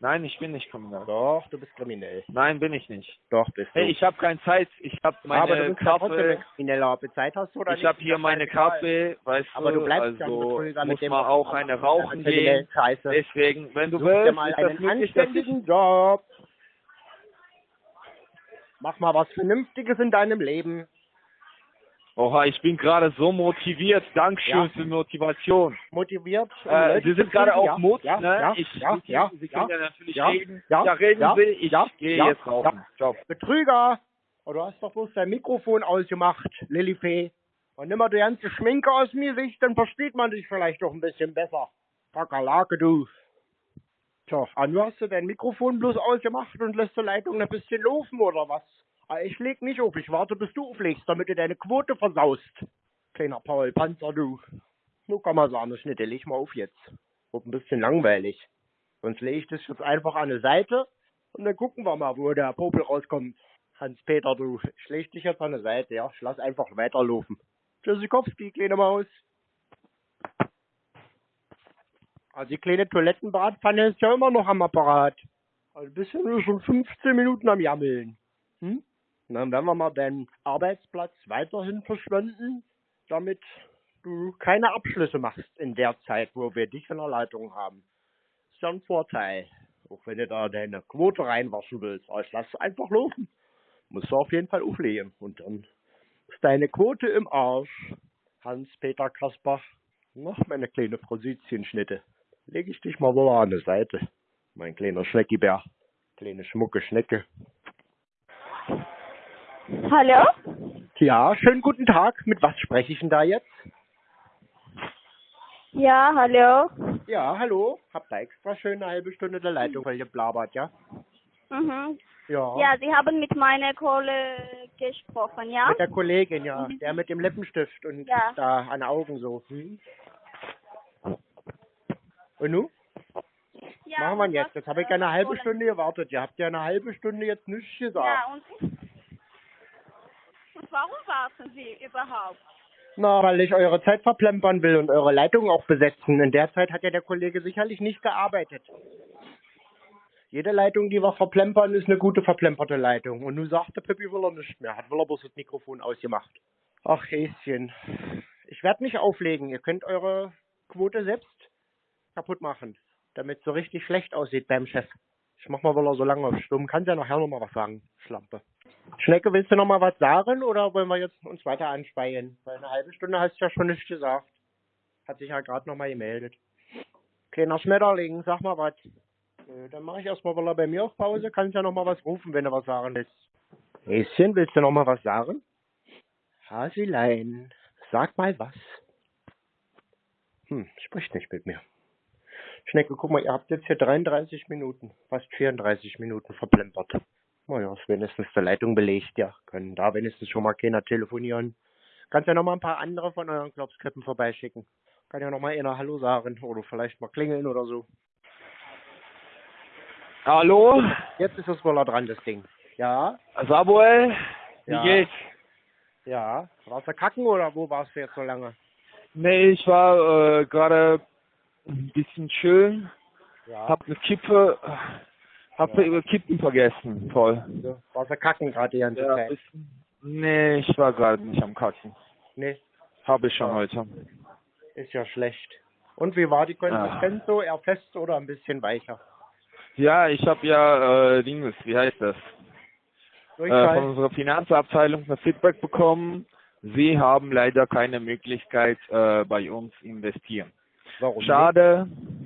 Nein, ich bin nicht kriminell. Doch, du bist kriminell. Nein, bin ich nicht. Doch, bist du. Hey, ich habe keine Zeit. Ich habe Aber du meine bist Kaffee. Krimineller. Ob du Zeit hast oder Ich nicht. habe hier meine. Kaffee, weißt Aber du bleibst also ja muss man auch eine rauchen gehen. Scheiße. Deswegen, wenn du Such dir willst, mal ist das einen anständigen Job. Mach mal was Vernünftiges in deinem Leben. Oha, ich bin gerade so motiviert. Dankeschön Ja. für die Motivation. Motiviert. Äh, Sie sind gerade auf Mut, ja, ne? Ja, ich, ja, Sie, ja, Sie können ja natürlich ja, reden. ja, Ja, reden ja, Sie. Ich gehe jetzt rauchen. Ciao. Betrüger. Oh, du hast doch bloß dein Mikrofon ausgemacht, Lillifee. Und nimm mal die ganze Schminke aus mir Sicht, dann versteht man dich vielleicht doch ein bisschen besser. Kakerlake, du. Tja, du hast du dein Mikrofon bloß ausgemacht und lässt die Leitung ein bisschen laufen, oder was? Ah, ich leg nicht auf, ich warte, bis du auflegst, damit du deine Quote versaust. Kleiner Paul Panzer, du. Nur kann man sagen, Schnitte, leg mal auf jetzt. Wird ein bisschen langweilig. Sonst lege ich das jetzt einfach an die Seite und dann gucken wir mal, wo der Popel rauskommt. Hans-Peter, du, ich leg dich jetzt an die Seite, ja? Ich lass einfach weiterlaufen. Tschüssikowski, kleine Maus. Also die kleine Toilettenbratpfanne ist ja immer noch am Apparat. Also bist ja nur schon 15 Minuten am Jammeln. Hm? Dann werden wir mal deinen Arbeitsplatz weiterhin verschwenden, damit du keine Abschlüsse machst in der Zeit, wo wir dich in der Leitung haben. Ist ja ein Vorteil. Auch wenn du da deine Quote reinwaschen willst. Aber ich lass einfach laufen. Musst du auf jeden Fall auflegen. Und dann ist deine Quote im Arsch. Hans-Peter Kaspar. Noch meine kleine Frositienschnitte. Leg ich dich mal wohl an die Seite. Mein kleiner Schneckibär. Kleine schmucke Schnecke. Hallo? Ja, schönen guten Tag. Mit was spreche ich denn da jetzt? Ja, hallo. Ja, hallo. Hab da extra schön eine halbe Stunde der Leitung voll geblabert, ja? Mhm. Ja. Ja, Sie haben mit meiner Kohle gesprochen, ja? Mit der Kollegin, ja. Der mit dem Lippenstift und Ja. da an Augen so. Hm? Und nu? ja Machen wir jetzt. Jetzt habe ich äh, ja eine halbe wollen- Stunde gewartet. Ihr habt ja eine halbe Stunde jetzt nichts gesagt. Ja, und, und warum warten Sie überhaupt? Na, weil ich eure Zeit verplempern will und eure Leitung auch besetzen. In der Zeit hat ja der Kollege sicherlich nicht gearbeitet. Jede Leitung, die wir verplempern, ist eine gute verplemperte Leitung. Und nun sagt der Pippi will er nicht mehr. Hat will er bloß das Mikrofon ausgemacht. Ach, Häschen. Ich werde nicht auflegen. Ihr könnt eure Quote selbst kaputt machen, damit es so richtig schlecht aussieht beim Chef. Ich mach mal wohl so lange auf Stumm. Kannst ja nachher noch mal was sagen, Schlampe. Schnecke, willst du noch mal was sagen oder wollen wir jetzt uns weiter anspeien? Weil eine halbe Stunde hast du ja schon nichts gesagt. Hat sich ja gerade noch mal gemeldet. Kleiner Schmetterling, sag mal was. Dann mache ich erstmal wohl bei mir auf Pause. Kannst ja noch mal was rufen, wenn du was sagen willst. Häschen, willst du noch mal was sagen? Hasilein, sag mal was. Hm, spricht nicht mit mir. Schnecke, guck mal, ihr habt jetzt hier 33 Minuten, fast 34 Minuten verplempert. Naja, ist wenigstens der Leitung belegt, ja. Können da wenigstens schon mal keiner telefonieren. Kannst ja noch mal ein paar andere von euren Klopskrippen vorbeischicken. Kann ja noch mal einer Hallo sagen oder vielleicht mal klingeln oder so. Hallo? Jetzt ist es wohl dran, das Ding. Ja, Samuel? Wie Ja. geht's? ja. Warst du kacken oder wo warst du jetzt so lange? Nee, ich war äh, gerade ein bisschen schön. Ja. Hab eine Kippe, hab über Kippen vergessen. Toll. So, warst du kacken gerade die ganze Ja, Zeit? bisschen- nee, ich war gerade nicht am Kacken. Nee, Habe ich schon Ja. heute. ist ja schlecht. Und wie war die Konsistenz so? Eher fest oder ein bisschen weicher? Ja, ich habe ja äh, Dinges, wie heißt das? Äh, von unserer Finanzabteilung ein Feedback bekommen. Sie haben leider keine Möglichkeit äh, bei uns investieren. Warum Schade. nicht?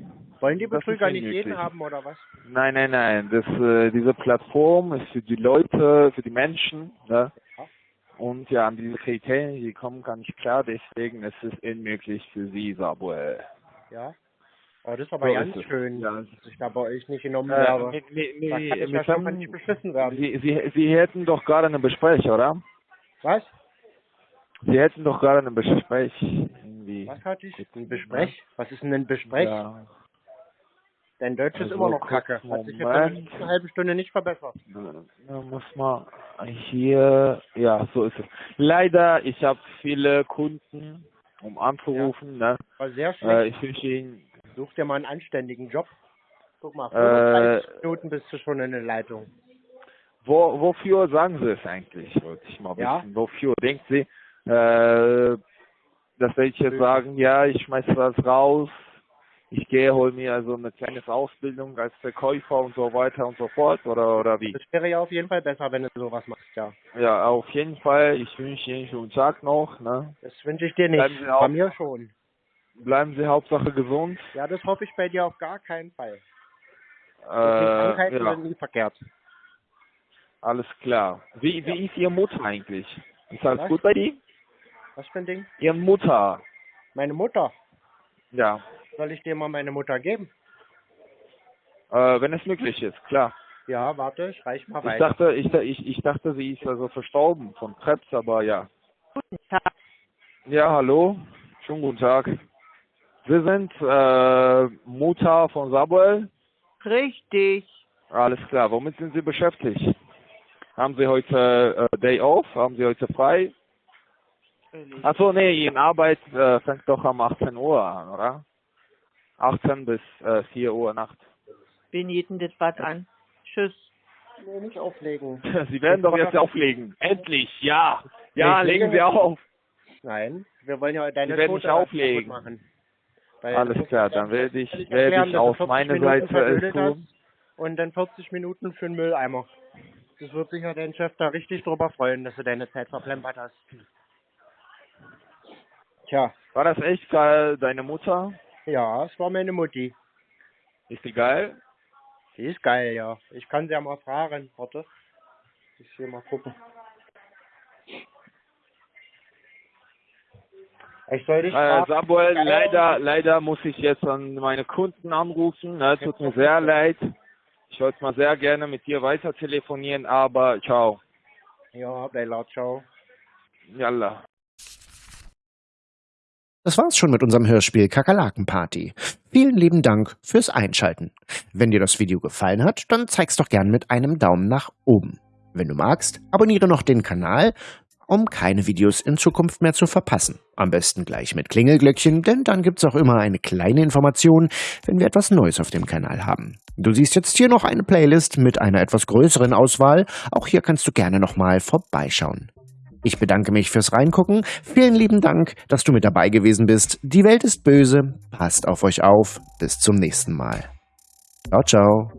Wollen die Betrüger nicht jeden haben oder was? Nein, nein, nein. Das, äh, diese Plattform ist für die Leute, für die Menschen. Ne? Ja. Und ja, an diese Kriterien, die kommen gar nicht klar. Deswegen ist es unmöglich für Sie, Samuel. Ja. Oh, das ist aber So ganz ist schön, Ja. dass ich da bei euch nicht genommen Äh, werde. mit, mit, mit, da kann ich ja wem- nicht beschissen werden. Sie, Sie, Sie hätten doch gerade ein Gespräch, oder? Was? Sie hätten doch gerade ein Gespräch. irgendwie. Was hatte ich? Ein Besprech? Was ist denn ein Besprech? Ja, Dein Deutsch ist Also, immer noch kacke. Hat sich jetzt in letzten halben Stunde nicht verbessert. da muss man hier, ja, so ist es. Leider, ich habe viele Kunden, um anzurufen, ne? War sehr Äh, schlecht. ich wünsche Ihnen, Such dir mal einen anständigen Job. Guck mal, Äh, 35 Minuten bist du schon in der Leitung. wo, wofür sagen Sie es eigentlich? Wollte ich mal Ja? wissen. Wofür denkt Sie, äh, dass jetzt sagen, ja, ich schmeiße das raus, ich gehe, hol mir also eine kleine Ausbildung als Verkäufer und so weiter und so fort, oder, oder wie? Das wäre ja auf jeden Fall besser, wenn du sowas machst, ja. Ja, auf jeden Fall. Ich wünsche Ihnen einen schönen Tag noch. Ne? Das wünsche ich dir Bleiben nicht. Sie auch- Bei mir schon. Bleiben Sie Hauptsache gesund. Ja, das hoffe ich bei dir auf gar keinen Fall. Äh, ja, nie verkehrt. alles klar. Wie, wie ist Ihre Mutter eigentlich? Ist alles Was? gut bei dir? Was für ein Ding? Ihre Mutter. Meine Mutter. Ja. Soll ich dir mal meine Mutter geben? Äh, wenn es möglich ist, klar. Ja, warte, ich reich mal Ich weiter. dachte, ich, ich, ich dachte, sie ist also verstorben von Krebs, aber ja. Ja, hallo. Schönen guten Tag. Sie sind äh, Mutter von Samuel? Richtig. Alles klar. Womit sind Sie beschäftigt? Haben Sie heute äh, Day off? Haben Sie heute frei? Achso, nee, Ihre Arbeit äh, fängt doch um 18 Uhr an, oder? 18 bis äh, 4 Uhr Nacht. Wen geht denn das was an? Tschüss. Nee, nicht auflegen. Sie werden doch jetzt auflegen. Endlich, ja. Ja, legen Sie auf. Nein, wir wollen ja deine Sie werden Tote nicht auflegen. machen. Weil Alles klar, dann werde ich, werde ich auf 40 meine Minuten Seite es tun. Und dann 40 Minuten für den Mülleimer. Das wird sich ja dein Chef da richtig drüber freuen, dass du deine Zeit verplempert hast. Tja, War das echt geil, deine Mutter? Ja, es war meine Mutti. Ist die geil? Sie ist geil, ja. Ich kann sie ja mal fragen. Warte. Ich will mal gucken. Ich soll dich Äh, fragen. Samuel, Geil. leider, leider muss ich jetzt an meine Kunden anrufen. Ne, tut mir sehr leid. Ich wollte mal sehr gerne mit dir weiter telefonieren, aber ciao. Ja, Bella, ciao. Yalla. Das war's schon mit unserem Hörspiel Kakerlakenparty. Vielen lieben Dank fürs Einschalten. Wenn dir das Video gefallen hat, dann zeig's doch gern mit einem Daumen nach oben. Wenn du magst, abonniere noch den Kanal, um keine Videos in Zukunft mehr zu verpassen. Am besten gleich mit Klingelglöckchen, denn dann gibt's auch immer eine kleine Information, wenn wir etwas Neues auf dem Kanal haben. Du siehst jetzt hier noch eine Playlist mit einer etwas größeren Auswahl. Auch hier kannst du gerne nochmal vorbeischauen. Ich bedanke mich fürs Reingucken. Vielen lieben Dank, dass du mit dabei gewesen bist. Die Welt ist böse. Passt auf euch auf. Bis zum nächsten Mal. Ciao, ciao.